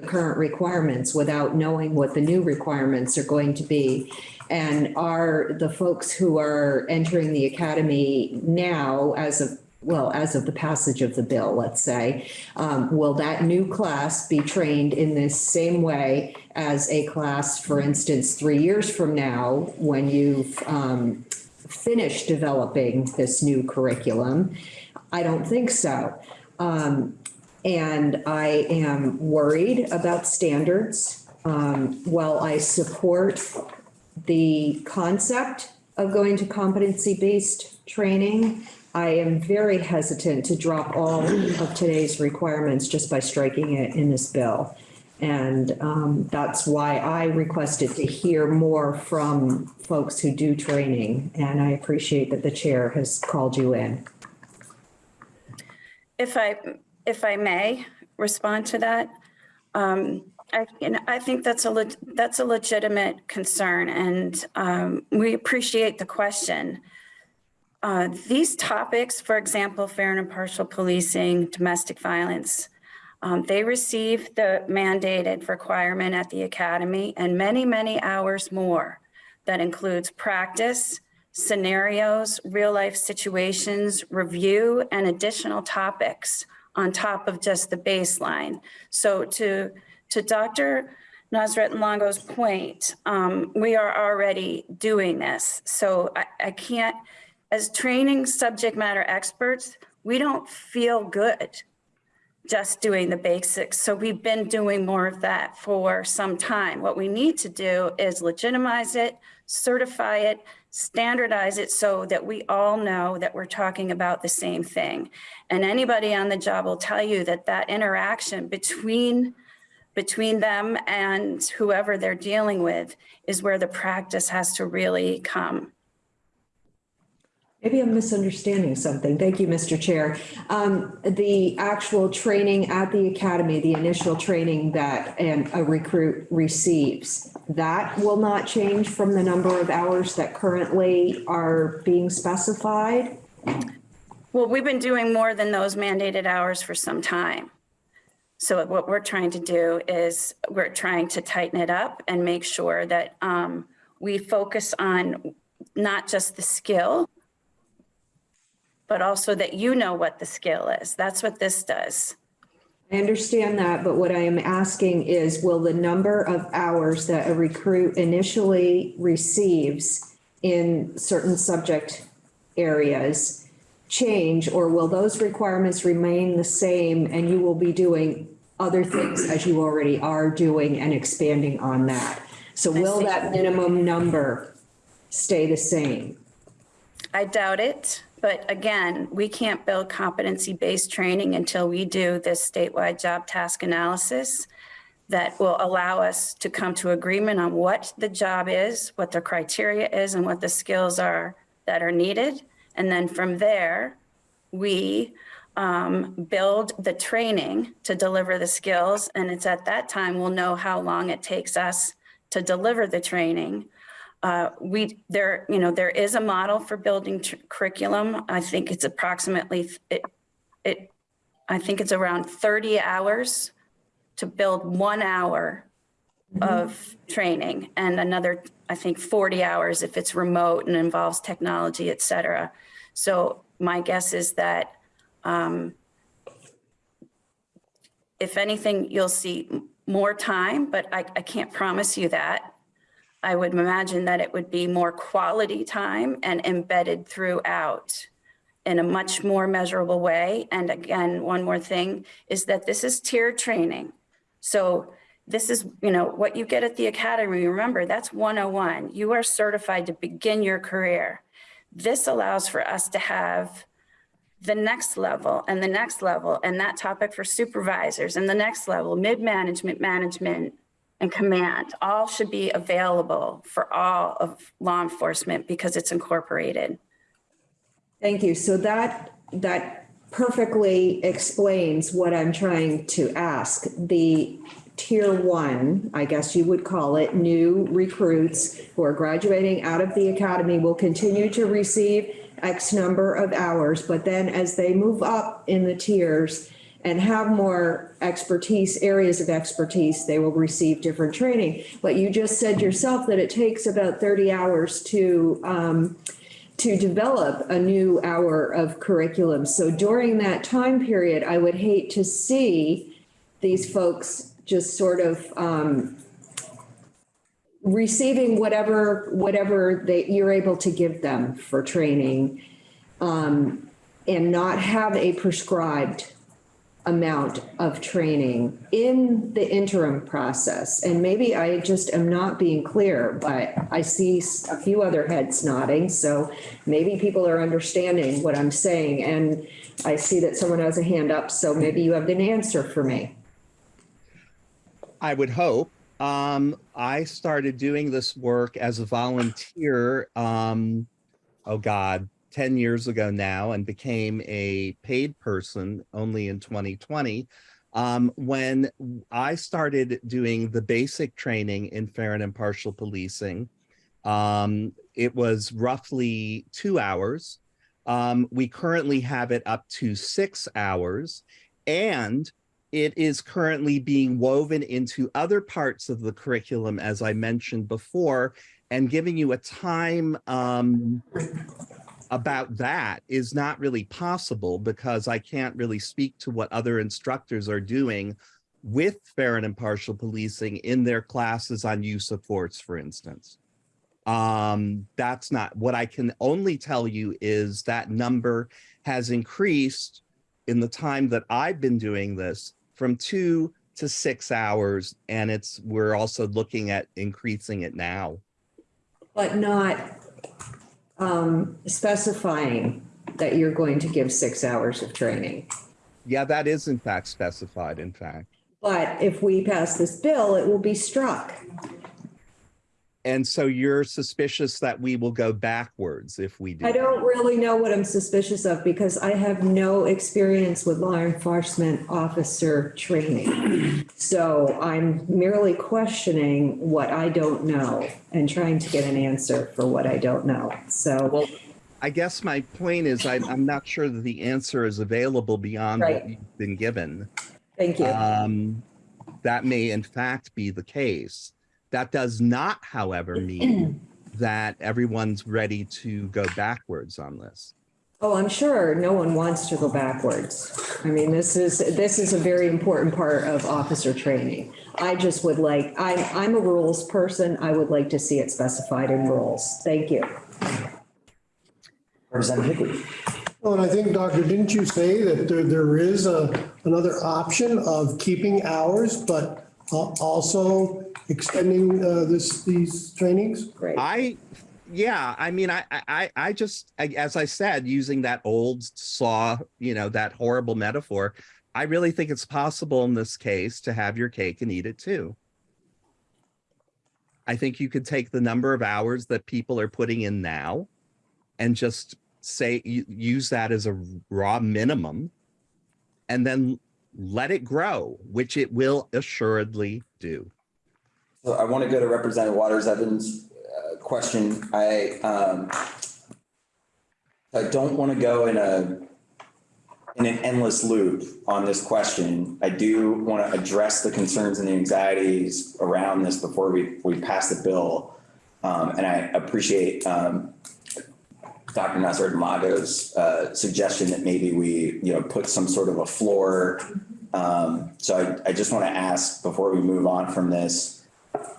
the current requirements without knowing what the new requirements are going to be. And are the folks who are entering the academy now as of, well, as of the passage of the bill, let's say, um, will that new class be trained in this same way as a class, for instance, three years from now, when you've um, finished developing this new curriculum? I don't think so. Um, and I am worried about standards. Um, while I support the concept of going to competency-based training, I am very hesitant to drop all of today's requirements just by striking it in this bill. And um, that's why I requested to hear more from folks who do training. And I appreciate that the chair has called you in. If I, if I may respond to that, um, I, I think that's a, that's a legitimate concern and, um, we appreciate the question. Uh, these topics, for example, fair and impartial policing, domestic violence, um, they receive the mandated requirement at the academy and many, many hours more. That includes practice, scenarios, real life situations, review, and additional topics on top of just the baseline. So to, to Dr. Nasreddin Longo's point, um, we are already doing this. So I, I can't, as training subject matter experts, we don't feel good just doing the basics. So we've been doing more of that for some time. What we need to do is legitimize it, certify it, standardize it so that we all know that we're talking about the same thing. And anybody on the job will tell you that that interaction between between them and whoever they're dealing with is where the practice has to really come. Maybe I'm misunderstanding something. Thank you, Mr. Chair. Um, the actual training at the academy, the initial training that an, a recruit receives, that will not change from the number of hours that currently are being specified? Well, we've been doing more than those mandated hours for some time. So what we're trying to do is we're trying to tighten it up and make sure that um, we focus on not just the skill, but also that you know what the skill is. That's what this does. I understand that, but what I am asking is, will the number of hours that a recruit initially receives in certain subject areas change, or will those requirements remain the same and you will be doing other things as you already are doing and expanding on that? So will that minimum number stay the same? I doubt it, but again, we can't build competency-based training until we do this statewide job task analysis that will allow us to come to agreement on what the job is, what the criteria is, and what the skills are that are needed. And then from there, we um, build the training to deliver the skills. And it's at that time we'll know how long it takes us to deliver the training. Uh, we, there, you know, there is a model for building curriculum. I think it's approximately, it, it, I think it's around 30 hours to build one hour of training and another, I think 40 hours if it's remote and involves technology, et cetera. So my guess is that um, if anything, you'll see more time, but I, I can't promise you that. I would imagine that it would be more quality time and embedded throughout in a much more measurable way. And again, one more thing is that this is tier training. So this is, you know, what you get at the academy. Remember, that's 101. You are certified to begin your career. This allows for us to have the next level and the next level and that topic for supervisors and the next level, mid-management, management, and command, all should be available for all of law enforcement because it's incorporated. Thank you. So that, that perfectly explains what I'm trying to ask. The tier one, I guess you would call it, new recruits who are graduating out of the academy will continue to receive X number of hours, but then as they move up in the tiers and have more expertise, areas of expertise, they will receive different training. But you just said yourself that it takes about 30 hours to, um, to develop a new hour of curriculum. So during that time period, I would hate to see these folks just sort of um, receiving whatever, whatever they, you're able to give them for training um, and not have a prescribed amount of training in the interim process. And maybe I just am not being clear, but I see a few other heads nodding. So maybe people are understanding what I'm saying. And I see that someone has a hand up, so maybe you have an answer for me. I would hope. Um, I started doing this work as a volunteer, um, oh God, 10 years ago now, and became a paid person only in 2020. Um, when I started doing the basic training in fair and impartial policing, um, it was roughly two hours. Um, we currently have it up to six hours. And it is currently being woven into other parts of the curriculum, as I mentioned before, and giving you a time um, about that is not really possible because I can't really speak to what other instructors are doing with fair and impartial policing in their classes on use of force, for instance. Um, that's not what I can only tell you is that number has increased in the time that I've been doing this from two to six hours. And it's, we're also looking at increasing it now. But not um, specifying that you're going to give six hours of training. Yeah, that is in fact specified, in fact. But if we pass this bill, it will be struck. And so you're suspicious that we will go backwards if we do. I don't really know what I'm suspicious of because I have no experience with law enforcement officer training. So I'm merely questioning what I don't know and trying to get an answer for what I don't know. So, Well, I guess my point is I, I'm not sure that the answer is available beyond Right. what you've been given. thank you. Um, that may in fact be the case. That does not, however, <clears throat> mean that everyone's ready to go backwards on this. Oh, I'm sure no one wants to go backwards. I mean, this is, this is a very important part of officer training. I just would like, I'm, I'm a rules person. I would like to see it specified in rules. Thank you. Representative Higley. Well, and I think, Doctor, didn't you say that there, there is a, another option of keeping hours, but uh, also extending uh, this, these trainings? Great. I, yeah, I mean, I, I, I just, I- as I said, using that old saw, you know, that horrible metaphor, I really think it's possible in this case to have your cake and eat it too. I think you could take the number of hours that people are putting in now and just say, use that as a raw minimum and then let it grow, which it will assuredly do. So I want to go to Representative Waters Evans' uh, question. I, um, I don't want to go in a, in an endless loop on this question. I do want to address the concerns and the anxieties around this before we, we pass the bill. Um, and I appreciate, um, Dr. Nasreddin Longo's, uh, suggestion that maybe we, you know, put some sort of a floor. Um, so I, I just want to ask before we move on from this,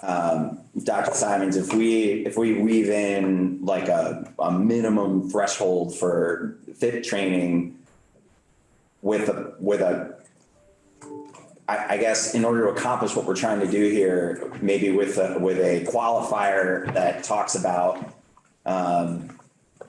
um, Dr. Simons, if we, if we weave in like a, a minimum threshold for FIP training with a, with a, I, guess in order to accomplish what we're trying to do here, maybe with a, with a qualifier that talks about, um,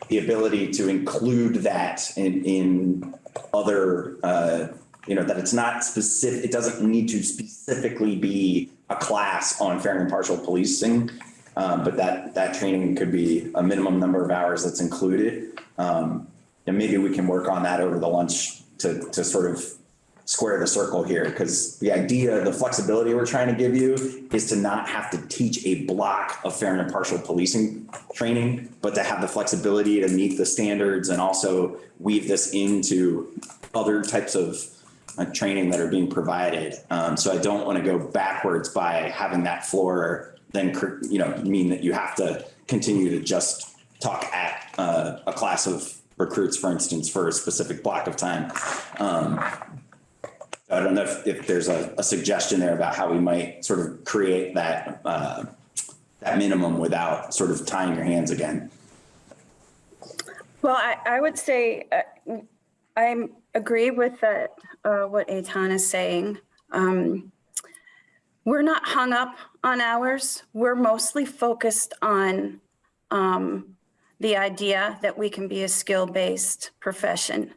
the ability to include that in, in other, uh, you know, that it's not specific, it doesn't need to specifically be a class on fair and impartial policing. Um, but that, that training could be a minimum number of hours that's included. Um, and maybe we can work on that over the lunch to, to sort of square the circle here. Because the idea, the flexibility we're trying to give you is to not have to teach a block of fair and impartial policing training, but to have the flexibility to meet the standards and also weave this into other types of training that are being provided. Um, so I don't want to go backwards by having that floor then, you know, mean that you have to continue to just talk at uh, a class of recruits, for instance, for a specific block of time. Um, I don't know if, if there's a, a suggestion there about how we might sort of create that, uh, that minimum without sort of tying your hands again. Well, I, I would say, uh, I agree with that, uh, what Eitan is saying. Um, We're not hung up on hours. We're mostly focused on um, the idea that we can be a skill-based profession.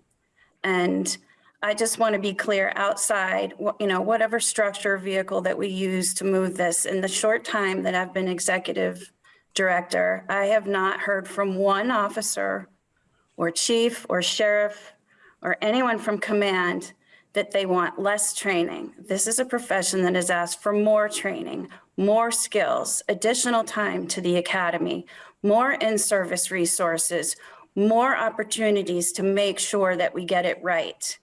And I just want to be clear outside, you know, whatever structure or vehicle that we use to move this. In the short time that I've been executive director, I have not heard from one officer or chief or sheriff or anyone from command that they want less training. This is a profession that has asked for more training, more skills, additional time to the academy, more in-service resources, more opportunities to make sure that we get it right,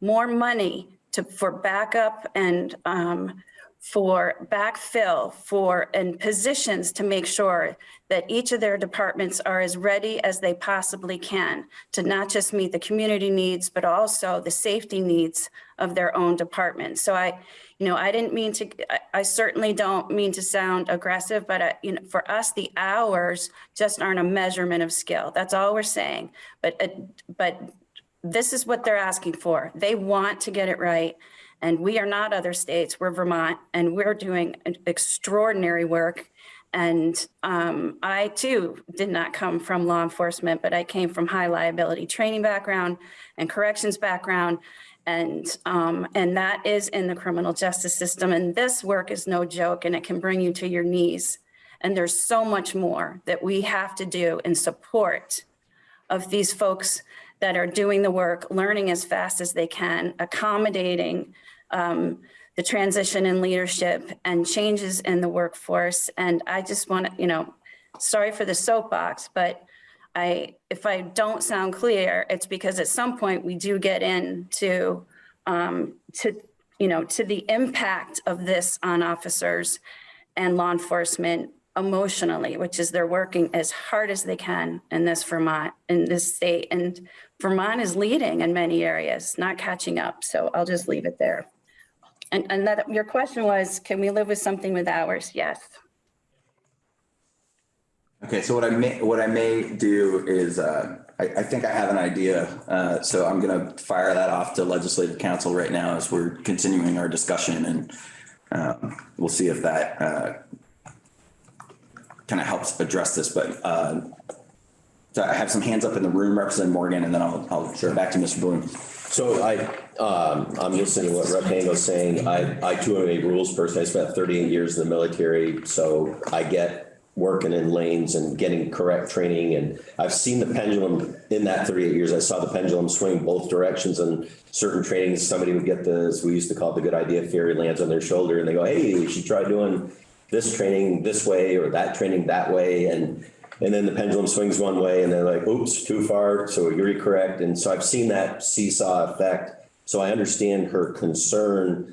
more money to, for backup and um, for backfill, for, and positions to make sure that each of their departments are as ready as they possibly can to not just meet the community needs, but also the safety needs of their own department. So I, you know, I didn't mean to, I- I certainly don't mean to sound aggressive, but, uh, you know, for us, the hours just aren't a measurement of skill. That's all we're saying. But, uh, but this is what they're asking for. They want to get it right. And we are not other states, we're Vermont, and we're doing extraordinary work. And um, I too did not come from law enforcement, but I came from high liability training background and corrections background. And, um, and that is in the criminal justice system. And this work is no joke and it can bring you to your knees. And there's so much more that we have to do in support of these folks that are doing the work, learning as fast as they can, accommodating um, the transition in leadership and changes in the workforce. And I just want to, you know, sorry for the soapbox, but I, if I don't sound clear, it's because at some point we do get into, um, to, you know, to the impact of this on officers and law enforcement emotionally, which is they're working as hard as they can in this Vermont, in this state. And Vermont is leading in many areas, not catching up. So I'll just leave it there. And, and that, your question was, can we live with something with hours? Yes. Okay, so what I may, what I may do is, uh, I, I think I have an idea. Uh, so I'm gonna fire that off to legislative counsel right now as we're continuing our discussion and um, we'll see if that uh, kind of helps address this, but uh, so I have some hands up in the room, Representative Morgan, and then I'll, I'll turn it back to Mr. Blum. So I, um, I'm listening to what Rep. Hango's saying. I, I too am a rules person. I spent thirty-eight years in the military, so I get working in lanes and getting correct training. And I've seen the pendulum in that thirty-eight years. I saw the pendulum swing both directions and certain trainings. Somebody would get this, we used to call it the good idea theory lands on their shoulder and they go, hey, you should try doing this training this way or that training that way. And and then the pendulum swings one way and they're like, oops, too far. So you're correct. And so I've seen that seesaw effect. So I understand her concern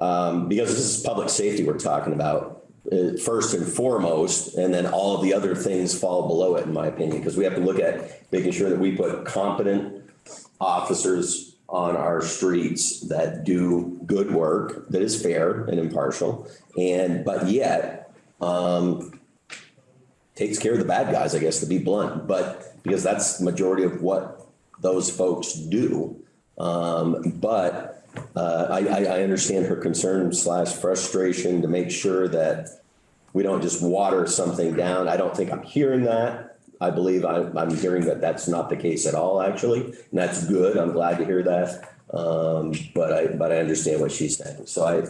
um, because this is public safety we're talking about uh, first and foremost, and then all of the other things fall below it, in my opinion, because we have to look at making sure that we put competent officers on our streets that do good work, that is fair and impartial, and, but yet, um, takes care of the bad guys, I guess, to be blunt, but because that's majority of what those folks do. Um, but uh, I, I, understand her concern slash frustration to make sure that we don't just water something down. I don't think I'm hearing that. I believe I, I'm hearing that that's not the case at all, actually, and that's good. I'm glad to hear that. Um, but I, but I understand what she's saying. So I,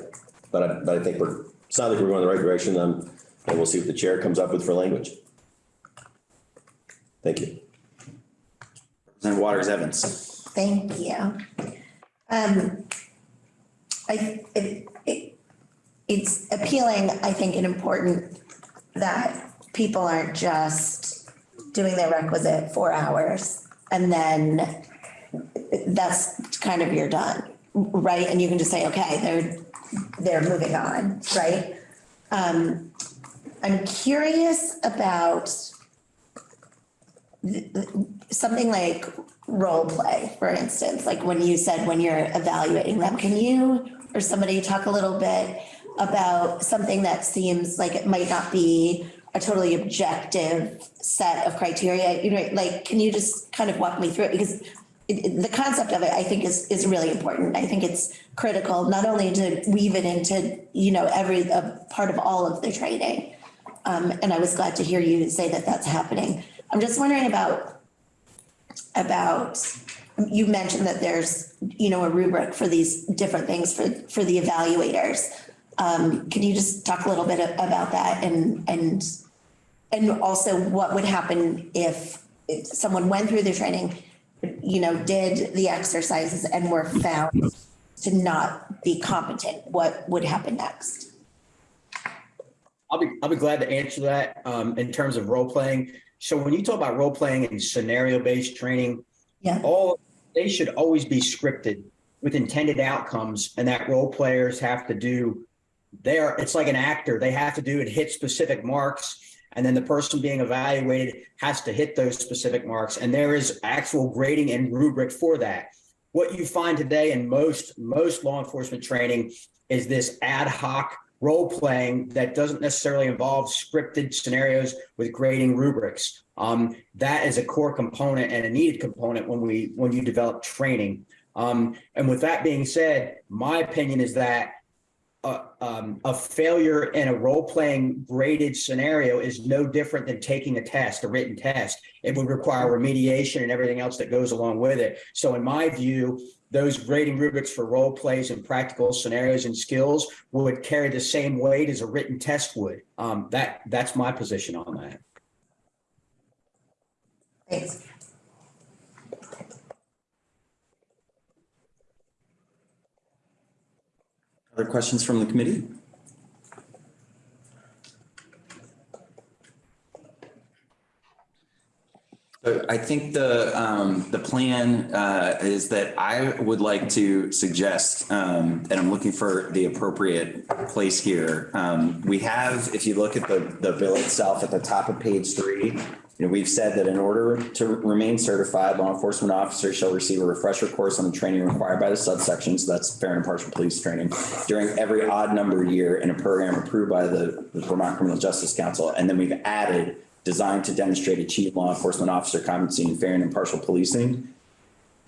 but I, but I think we're, not like we're going in the right direction. Um, and we'll see what the chair comes up with for language. Thank you. Representative Waters Evans. Thank you. Um, I, it, it, it's appealing, I think, and important that people aren't just doing their requisite four hours and then that's kind of you're done, right? And you can just say, okay, they're, they're moving on, right? Um, I'm curious about something like role play, for instance, like when you said when you're evaluating them, can you or somebody talk a little bit about something that seems like it might not be a totally objective set of criteria? You know, like, can you just kind of walk me through it? Because it, it- the concept of it, I think, is is really important. I think it's critical not only to weave it into you know every part of all of the training. Um, and I was glad to hear you say that that's happening. I'm just wondering about about, you mentioned that there's, you know, a rubric for these different things for, for the evaluators. Um, can you just talk a little bit about that and, and, and also what would happen if, if someone went through the training, you know, did the exercises and were found to not be competent, what would happen next? I'll be, I'll be glad to answer that um, in terms of role playing. So when you talk about role playing and scenario based training, Yeah. all they should always be scripted with intended outcomes, and that role players have to do. There, it's like an actor; they have to do it, hit specific marks, and then the person being evaluated has to hit those specific marks. And there is actual grading and rubric for that. What you find today in most most law enforcement training is this ad hoc role playing that doesn't necessarily involve scripted scenarios with grading rubrics. Um, that is a core component and a needed component when we when you develop training. Um, and with that being said, my opinion is that a, um, a failure in a role playing graded scenario is no different than taking a test, a written test. It would require remediation and everything else that goes along with it. So, in my view, those grading rubrics for role plays and practical scenarios and skills would carry the same weight as a written test would. Um, that that's my position on that. Thanks. Other questions from the committee? I think the, um, the plan, uh, is that I would like to suggest, um, and I'm looking for the appropriate place here. Um, we have, if you look at the, the bill itself at the top of page three, you know, we've said that in order to remain certified, law enforcement officers shall receive a refresher course on the training required by the subsection. So that's fair and impartial police training during every odd number year in a program approved by the Vermont Criminal Justice Council. And then we've added designed to demonstrate achieve law enforcement officer competency in fair and impartial policing.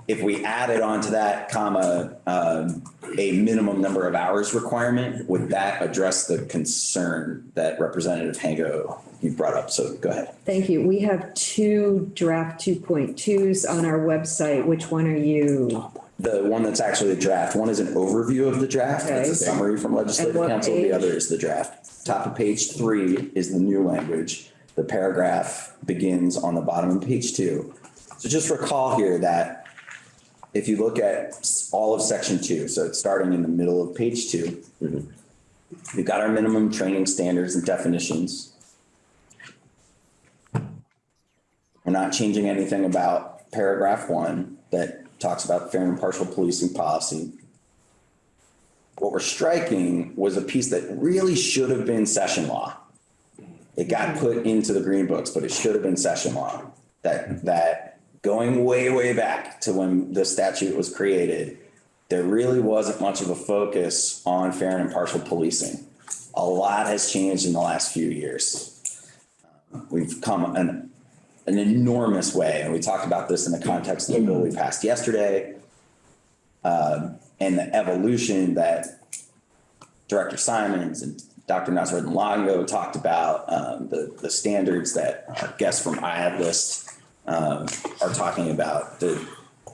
if we added onto that comma, um, a minimum number of hours requirement, would that address the concern that Representative Hango you brought up? So go ahead. Thank you. We have two draft 2.2s on our website. Which one are you? The one that's actually a draft, one is an overview of the draft, it's Okay. a summary from legislative what counsel, the other is the draft. Top of page three is the new language, the paragraph begins on the bottom of page two. So just recall here that if you look at all of section two, so it's starting in the middle of page two. Mm-hmm. We've got our minimum training standards and definitions. We're not changing anything about paragraph one that talks about fair and impartial policing policy. What we're striking was a piece that really should have been session law. It got put into the green books, but it should have been session law. That, that going way, way back to when the statute was created, there really wasn't much of a focus on fair and impartial policing. A lot has changed in the last few years. We've come an, an enormous way, and we talked about this in the context of the bill we passed yesterday. um, and the evolution that Director Simons and Dr. Nasreddin Longo talked about, um, the, the standards that our guests from IADLEST um, are talking about, the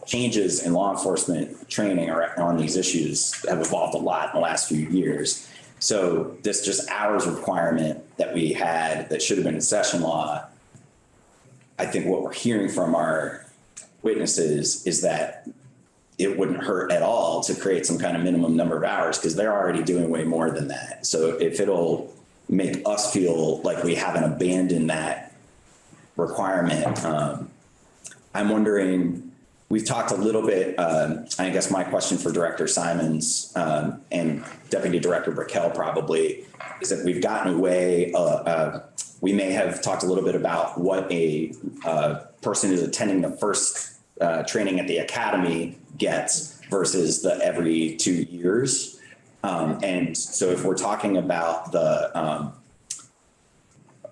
changes in law enforcement training on these issues have evolved a lot in the last few years. So this just hours requirement that we had that should have been in session law, I think what we're hearing from our witnesses is that it wouldn't hurt at all to create some kind of minimum number of hours because they're already doing way more than that. So if it'll make us feel like we haven't abandoned that requirement, um, I'm wondering, we've talked a little bit, um, I guess my question for Director Simons um, and Deputy Director Brickell probably is that we've gotten away, uh, uh, we may have talked a little bit about what a uh, person who's attending the first uh, training at the academy gets versus the every two years. Um, and so if we're talking about the um,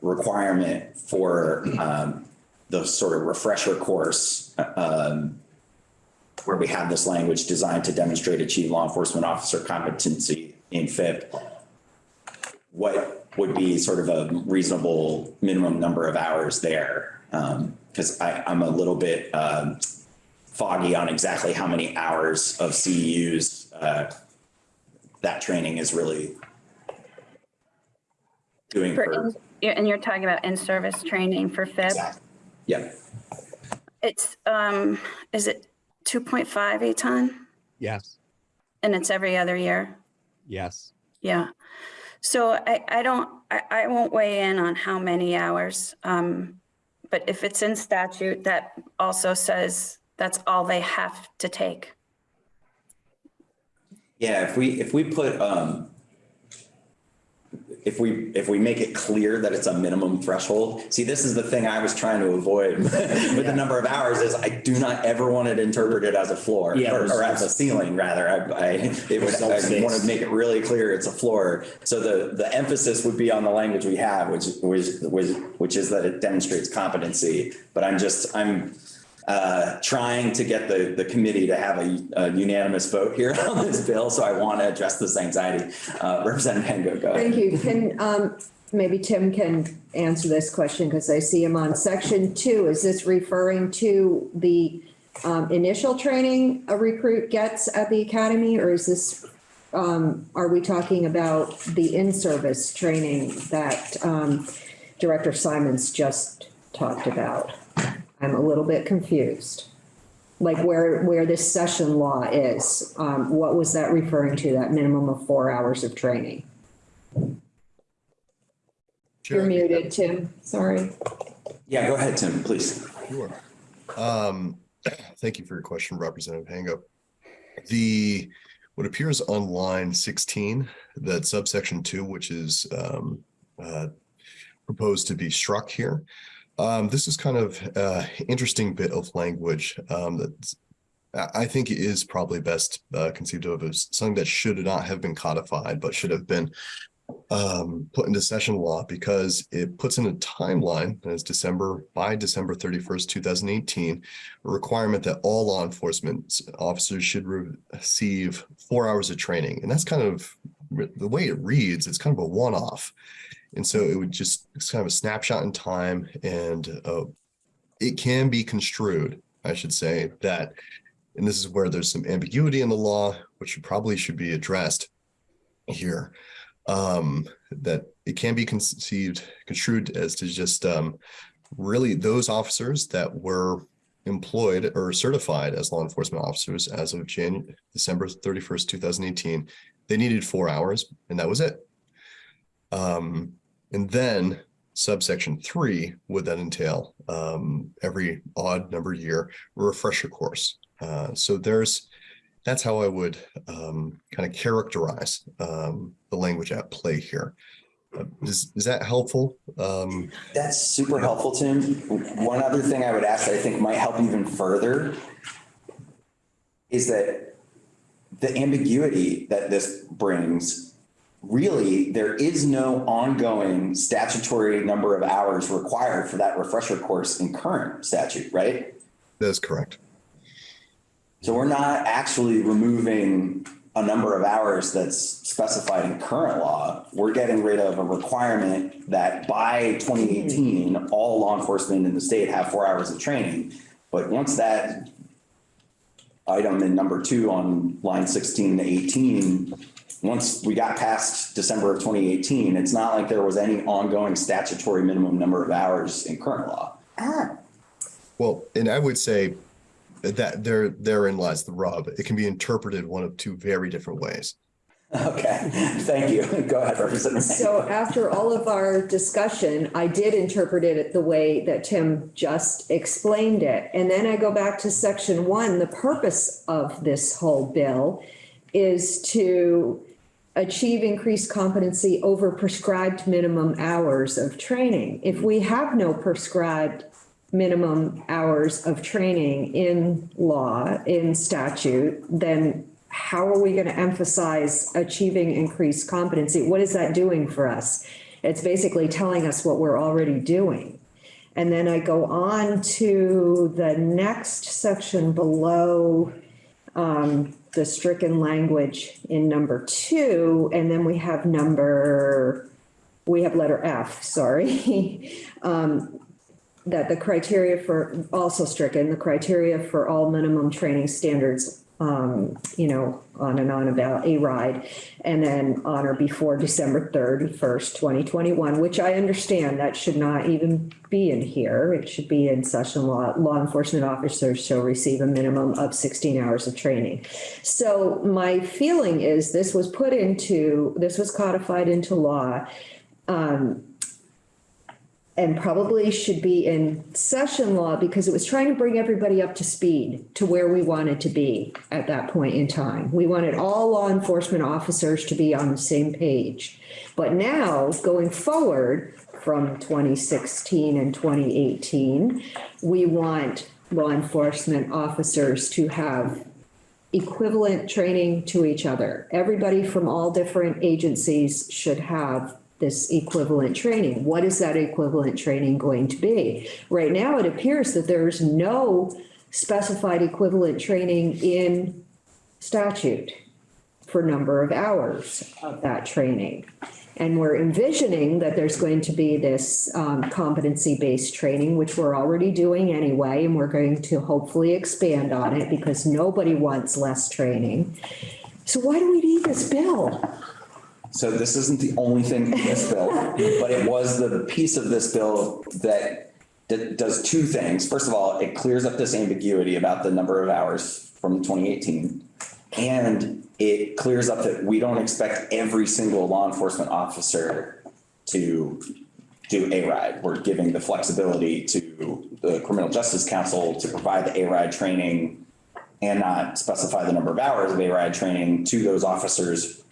requirement for um, the sort of refresher course, um, where we have this language designed to demonstrate achieve law enforcement officer competency in FIP, what would be sort of a reasonable minimum number of hours there? Because I, I'm a little bit um, foggy on exactly how many hours of CEUs uh, that training is really doing For, for. in- and you're talking about in-service training for FIP? Yeah, It's, um, is it 2.5 Eitan Yes, And it's every other year? yes. Yeah. So I, I don't, I, I won't weigh in on how many hours. Um, but if it's in statute, that also says that's all they have to take. yeah, if we, if we put, um, if we, if we make it clear that it's a minimum threshold, see, this is the thing I was trying to avoid <laughs> with the number of hours is I do not ever want it interpreted as a floor Yeah, or, or as a ceiling rather. I, I, it would, I want to make it really clear it's a floor. So the, the emphasis would be on the language we have, which, which, which, which is that it demonstrates competency. But I'm just, I'm, uh, trying to get the, the committee to have a, a unanimous vote here <laughs> on this bill. So I want to address this anxiety. Uh, Representative Hango, go ahead. Thank you. Can, um, maybe Tim can answer this question because I see him on section two. Is this referring to the um, initial training a recruit gets at the academy? Or is this, um, are we talking about the in-service training that um, Director Simons just talked about? I'm a little bit confused. Like where, where this session law is, um, what was that referring to, that minimum of four hours of training? You're muted, Tim, sorry. Yeah, go ahead, Tim, please. Sure. Um, <clears throat> thank you for your question, Representative Hango. The, what appears on line sixteen, that subsection two, which is um, uh, proposed to be struck here. Um, this is kind of uh interesting bit of language um, that I think is probably best uh, conceived of as something that should not have been codified, but should have been um, put into session law because it puts in a timeline as December, by December thirty-first, two thousand eighteen, a requirement that all law enforcement officers should receive four hours of training. And that's kind of, the way it reads, it's kind of a one-off. And so it would just, it's kind of a snapshot in time and uh, it can be construed, I should say, that, and this is where there's some ambiguity in the law, which probably should be addressed here, um, that it can be conceived, construed as to just um, really those officers that were employed or certified as law enforcement officers as of Jan, December 31st, 2018, they needed four hours and that was it. Um, and then subsection three would then entail um, every odd number year refresher course. Uh, so there's that's how I would um, kind of characterize um, the language at play here. Uh, is, is that helpful? Um, That's super helpful, Tim. One other thing I would ask that I think might help even further is that the ambiguity that this brings, really, there is no ongoing statutory number of hours required for that refresher course in current statute, right? that is correct. So we're not actually removing a number of hours that's specified in current law. We're getting rid of a requirement that by 2018, all law enforcement in the state have four hours of training. But once that item in number two on line 16 to 18, once we got past December of 2018, it's not like there was any ongoing statutory minimum number of hours in current law. Ah, Well, and I would say that there therein lies the rub. It can be interpreted one of two very different ways. Okay, thank you. <laughs> Go ahead, Representative. So after all of our discussion, I did interpret it the way that Tim just explained it. And then I go back to section one, the purpose of this whole bill is to achieve increased competency over prescribed minimum hours of training. If we have no prescribed minimum hours of training in law, in statute, then how are we going to emphasize achieving increased competency? What is that doing for us? It's basically telling us what we're already doing. And then I go on to the next section below um, the stricken language in number two, and then we have number, we have letter F, sorry. <laughs> Um, that the criteria for, also stricken, the criteria for all minimum training standards, um, you know, on and on about A-RIDE. And then on or before December thirty-first, twenty twenty-one, which I understand that should not even be in here. It should be in session law. Law enforcement officers shall receive a minimum of sixteen hours of training. So my feeling is this was put into, this was codified into law. Um, and probably should be in session law because it was trying to bring everybody up to speed to where we wanted to be at that point in time. We wanted all law enforcement officers to be on the same page. But now, going forward from 2016 and 2018, we want law enforcement officers to have equivalent training to each other. Everybody from all different agencies should have this equivalent training. What is that equivalent training going to be? Right now, it appears that there's no specified equivalent training in statute for number of hours of that training. And we're envisioning that there's going to be this um, competency-based training, which we're already doing anyway, and we're going to hopefully expand on it because nobody wants less training. So why do we need this bill? So this isn't the only thing in this bill, but it was the piece of this bill that, that does two things. First of all, it clears up this ambiguity about the number of hours from 2018. And it clears up that we don't expect every single law enforcement officer to do A-RIDE. We're giving the flexibility to the Criminal Justice Council to provide the A-RIDE training and not specify the number of hours of A-RIDE training to those officers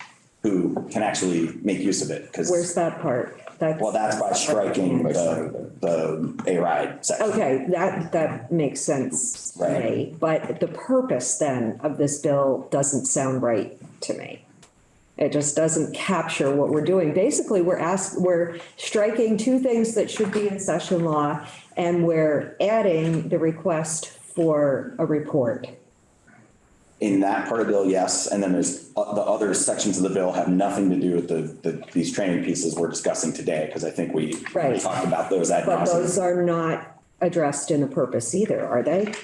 who can actually make use of it. Because, Where's that part? That's. well, that's by striking the, the A-RIDE section. Okay, that, that makes sense to Right. me, but the purpose then of this bill doesn't sound right to me. It just doesn't capture what we're doing. Basically, we're asked, we're striking two things that should be in session law and we're adding the request for a report. In that part of the bill, yes, and then there's, uh, the other sections of the bill have nothing to do with the, the, these training pieces we're discussing today, because I think we Right. talked about those ad But those are not addressed in the purpose either, are they?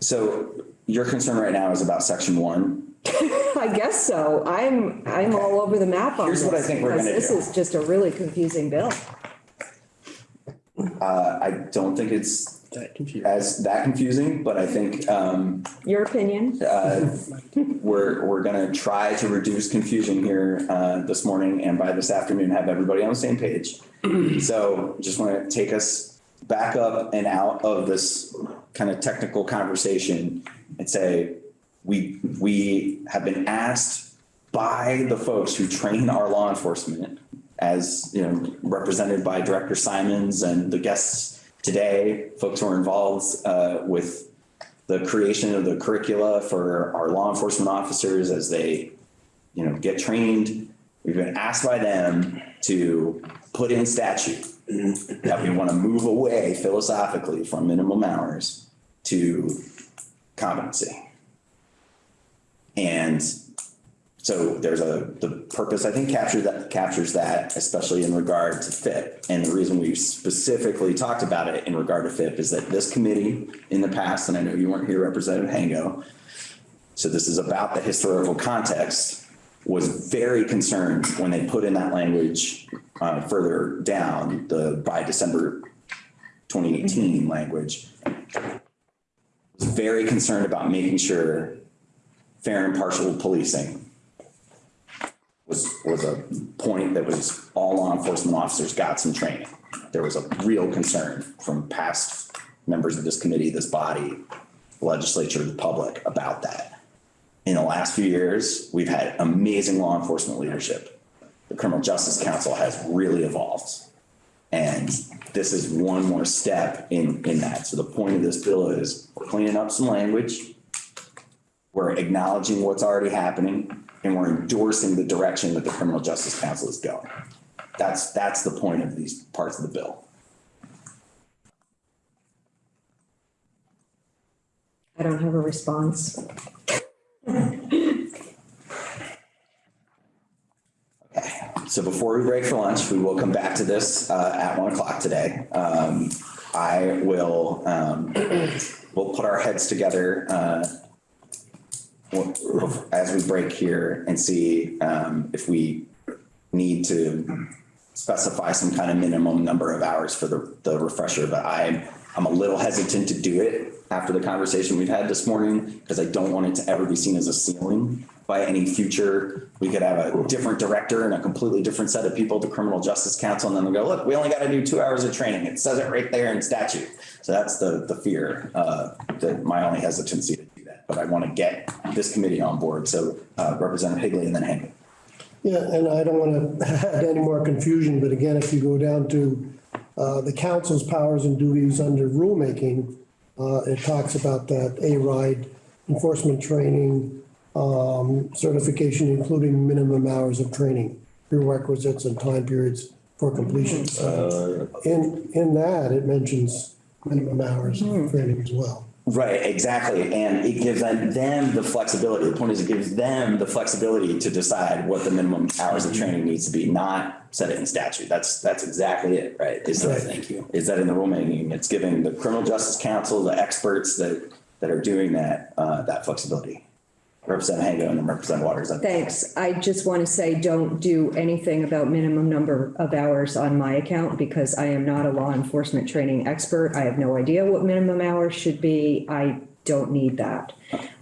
So your concern right now is about section one. <laughs> I guess so. I'm, I'm all over the map on this. Here's what I think we're gonna do. This is just a really confusing bill. Uh, I don't think it's as that confusing, but I think, um, Your opinion? uh, we're, we're gonna try to reduce confusion here, uh, this morning and by this afternoon, have everybody on the same page. <clears throat> So just want to take us back up and out of this kind of technical conversation and say, we, we have been asked by the folks who train our law enforcement as, you know, represented by Director Simons and the guests today, folks who are involved, uh, with the creation of the curricula for our law enforcement officers as they, you know, get trained. We've been asked by them to put in statute that we want to move away philosophically from minimum hours to competency. And so there's a, the purpose, I think, capture that, captures that, especially in regard to FIP. And the reason we specifically talked about it in regard to FIP is that this committee in the past, and I know you weren't here, Representative Hango, so this is about the historical context, was very concerned when they put in that language uh, further down, the by December 2018 language. Was very concerned about making sure fair and impartial policing was, was a point that was all law enforcement officers got some training. There was a real concern from past members of this committee, this body, legislature, the public about that. In the last few years, we've had amazing law enforcement leadership. The Criminal Justice Council has really evolved. And this is one more step in, in that. So the point of this bill is we're cleaning up some language. We're acknowledging what's already happening and we're endorsing the direction that the Criminal Justice Council is going. That's, that's the point of these parts of the bill. I don't have a response. Okay, so before we break for lunch, we will come back to this uh, at one o'clock today. Um, I will, um, we'll put our heads together uh, as we break here and see um, if we need to specify some kind of minimum number of hours for the, the refresher, but I'm, I'm a little hesitant to do it after the conversation we've had this morning, because I don't want it to ever be seen as a ceiling by any future. We could have a different director and a completely different set of people at the Criminal Justice Council, and then we go, look, we only got to do two hours of training. It says it right there in statute. So that's the, the fear, uh, that my only hesitancy. But I want to get this committee on board. So uh, Representative Higley and then Hank. Yeah, and I don't want to add any more confusion, but again, if you go down to uh, the council's powers and duties under rulemaking, uh, it talks about that A-RIDE enforcement training, um, certification, including minimum hours of training, prerequisites and time periods for completion. So In, in that, it mentions minimum hours of training as well. Right, exactly. And it gives them, them the flexibility. The point is it gives them the flexibility to decide what the minimum hours of training needs to be, not set it in statute. That's, that's exactly it, right? Is that, thank you. Is that in the rulemaking? It's giving the criminal justice council, the experts that, that are doing that, uh, that flexibility. Representative and Representative Waters. Thanks. I just want to say, don't do anything about minimum number of hours on my account because I am not a law enforcement training expert. I have no idea what minimum hours should be. I don't need that.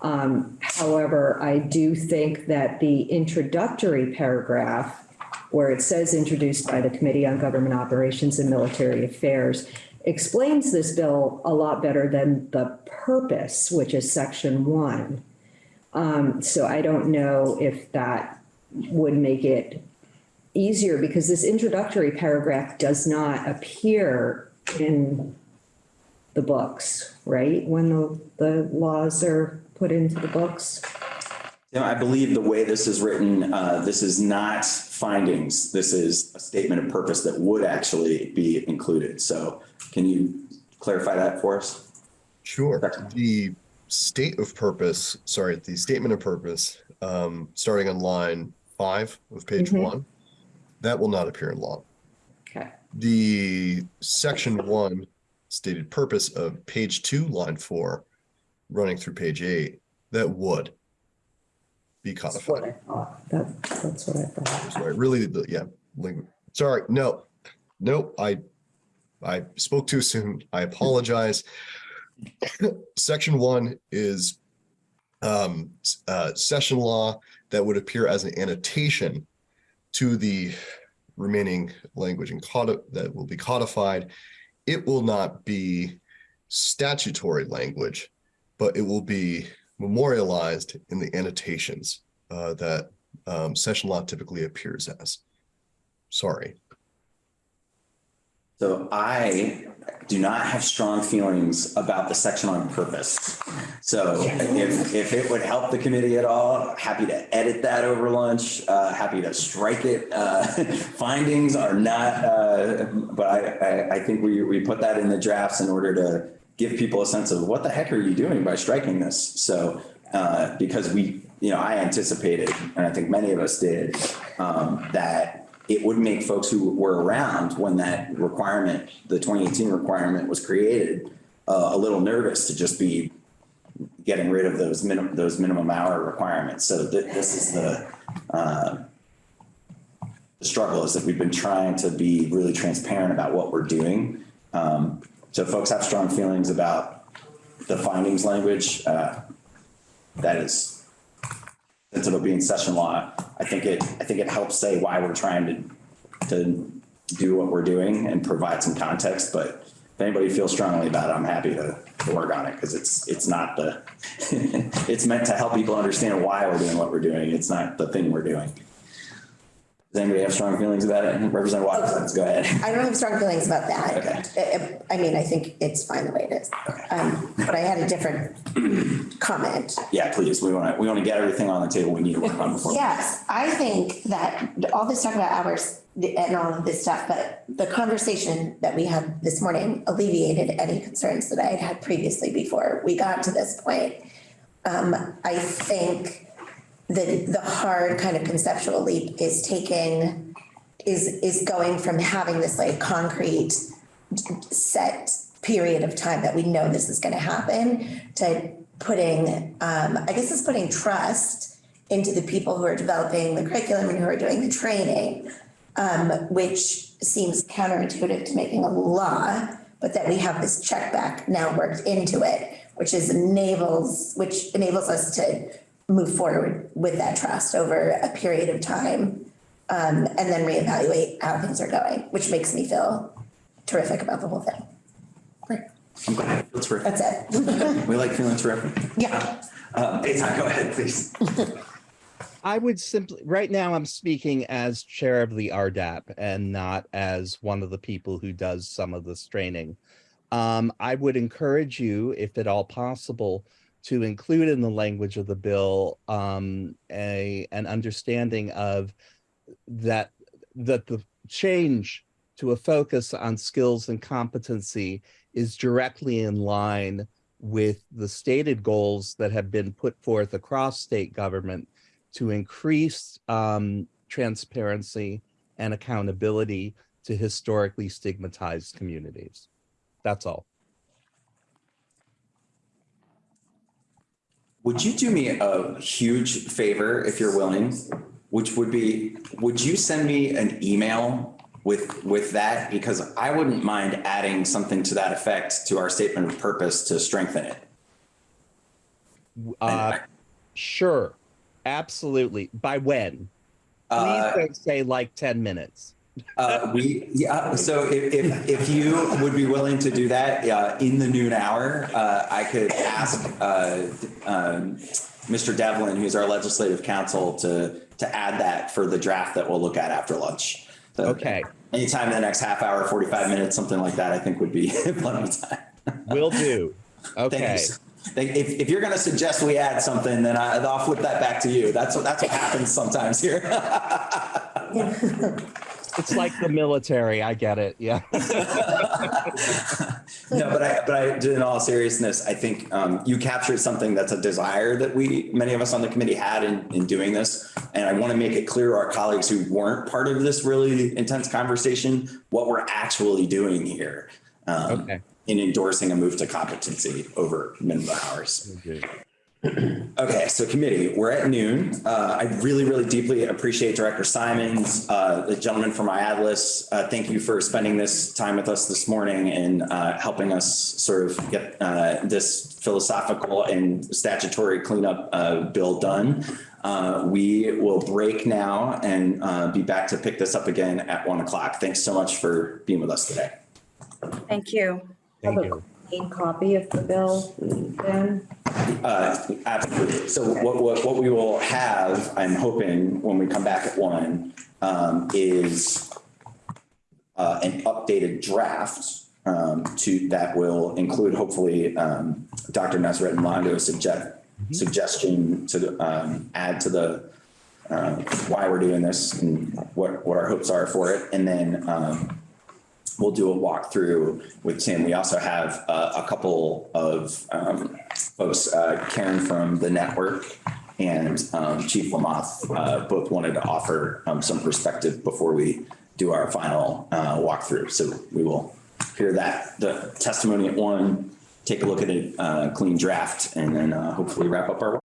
Um, however, I do think that the introductory paragraph where it says introduced by the Committee on Government Operations and Military Affairs explains this bill a lot better than the purpose, which is section one. Um, so I don't know if that would make it easier because this introductory paragraph does not appear in the books, right? When the, the laws are put into the books. Tim, I believe the way this is written, uh, this is not findings. This is a statement of purpose that would actually be included. So can you clarify that for us? Sure. The state of purpose, sorry, the statement of purpose, um, starting on line five of page Mhm. one, that will not appear in law. Okay. The section one stated purpose of page two, line four, running through page eight, that would be That's what I codified. thought. That, that's what I thought. Sorry, really, the- yeah, sorry, no, no, I, I spoke too soon. I apologize. Section one is um, uh, session law that would appear as an annotation to the remaining language and that will be codified. It will not be statutory language, but it will be memorialized in the annotations uh, that um, session law typically appears as. Sorry. So I do not have strong feelings about the section on purpose. So if, if it would help the committee at all, happy to edit that over lunch, uh, happy to strike it. Uh, <laughs> findings are not, uh, but I, I, I think we, we put that in the drafts in order to give people a sense of what the heck are you doing by striking this? So, uh, because we, you know, I anticipated, and I think many of us did, um, that it would make folks who were around when that requirement, the 2018 requirement was created, uh, a little nervous to just be getting rid of those minimum, those minimum hour requirements. So th- this is the, uh, the struggle is that we've been trying to be really transparent about what we're doing. Um, so folks have strong feelings about the findings language, uh, that is, since it'll be in session law, I think it, I think it helps say why we're trying to, to do what we're doing and provide some context, but if anybody feels strongly about it, I'm happy to, to work on it, because it's, it's not the, <laughs> it's meant to help people understand why we're doing what we're doing, it's not the thing we're doing. Does anybody have strong feelings about it? Representative Watkins, go ahead. I don't have strong feelings about that. Okay. I I mean, I think it's fine the way it is. Um, But I had a different comment. Yeah, please, we want to, we want to get everything on the table we need to work on before. Yes, I think that all this talk about hours and all of this stuff, but the conversation that we had this morning alleviated any concerns that I had had previously before we got to this point. Um, I think the, the hard kind of conceptual leap is taking, is, is going from having this like concrete set period of time that we know this is gonna happen to putting, um, I guess it's putting trust into the people who are developing the curriculum and who are doing the training, um, which seems counterintuitive to making a law, but that we have this check back now worked into it, which is enables, which enables us to move forward with that trust over a period of time. Um, and then reevaluate how things are going, which makes me feel terrific about the whole thing. Great, I'm glad, that's terrific. that's it. We like feeling terrific. Yeah. Uh, Eitan, go ahead, please. <laughs> I would simply, right now I'm speaking as chair of the RDAP and not as one of the people who does some of this training. Um, I would encourage you, if at all possible, to include in the language of the bill um, a an understanding of that that the change to a focus on skills and competency is directly in line with the stated goals that have been put forth across state government to increase um, transparency and accountability to historically stigmatized communities. That's all. Would you do me a huge favor if you're willing? Which would be, would you send me an email with, with that? Because I wouldn't mind adding something to that effect to our statement of purpose to strengthen it. Uh, sure, absolutely. By when? Please Uh, don't say like 10 minutes. Uh, we, yeah, so if, if, if you would be willing to do that, uh, in the noon hour, uh, I could ask, uh, um, Mr. Devlin, who's our legislative counsel, to, to add that for the draft that we'll look at after lunch. So Okay, Anytime in the next half hour, 45 minutes, something like that, I think would be <laughs> plenty of time. will do. Okay, If, if you're going to suggest we add something, then I, I'll flip that back to you. That's what, that's what happens sometimes here. <laughs> It's like the military. I get it. Yeah. <laughs> No, but I, but I, in all seriousness, I think um, you captured something that's a desire that we, many of us on the committee had in, in doing this. And I want to make it clear to our colleagues who weren't part of this really intense conversation, what we're actually doing here. um, Okay. In endorsing a move to competency over minimum hours. Okay, so committee, we're at noon. Uh, I really, really deeply appreciate Director Simons, uh, the gentleman from IADLEST. Uh, thank you for spending this time with us this morning and, uh, helping us sort of get, uh, this philosophical and statutory cleanup, uh, bill done. Uh, we will break now and, uh, be back to pick this up again at one o'clock. Thanks so much for being with us today. Thank you. Thank you. Clean copy of the bill then? Uh, absolutely. So what, what, what we will have, I'm hoping, when we come back at one, um, is uh, an updated draft, um, to, that will include hopefully, um, Dr. Nasreddin Longo's suggest, suggestion to, um, add to the, um, why we're doing this and what, what our hopes are for it. And then, um, we'll do a walkthrough with Tim. We also have uh, a couple of um, folks, uh, Karen from the network and um, Chief Lamoth, uh, both wanted to offer um, some perspective before we do our final uh, walkthrough. So we will hear that, the testimony at one, take a look at a uh, clean draft, and then uh, hopefully wrap up our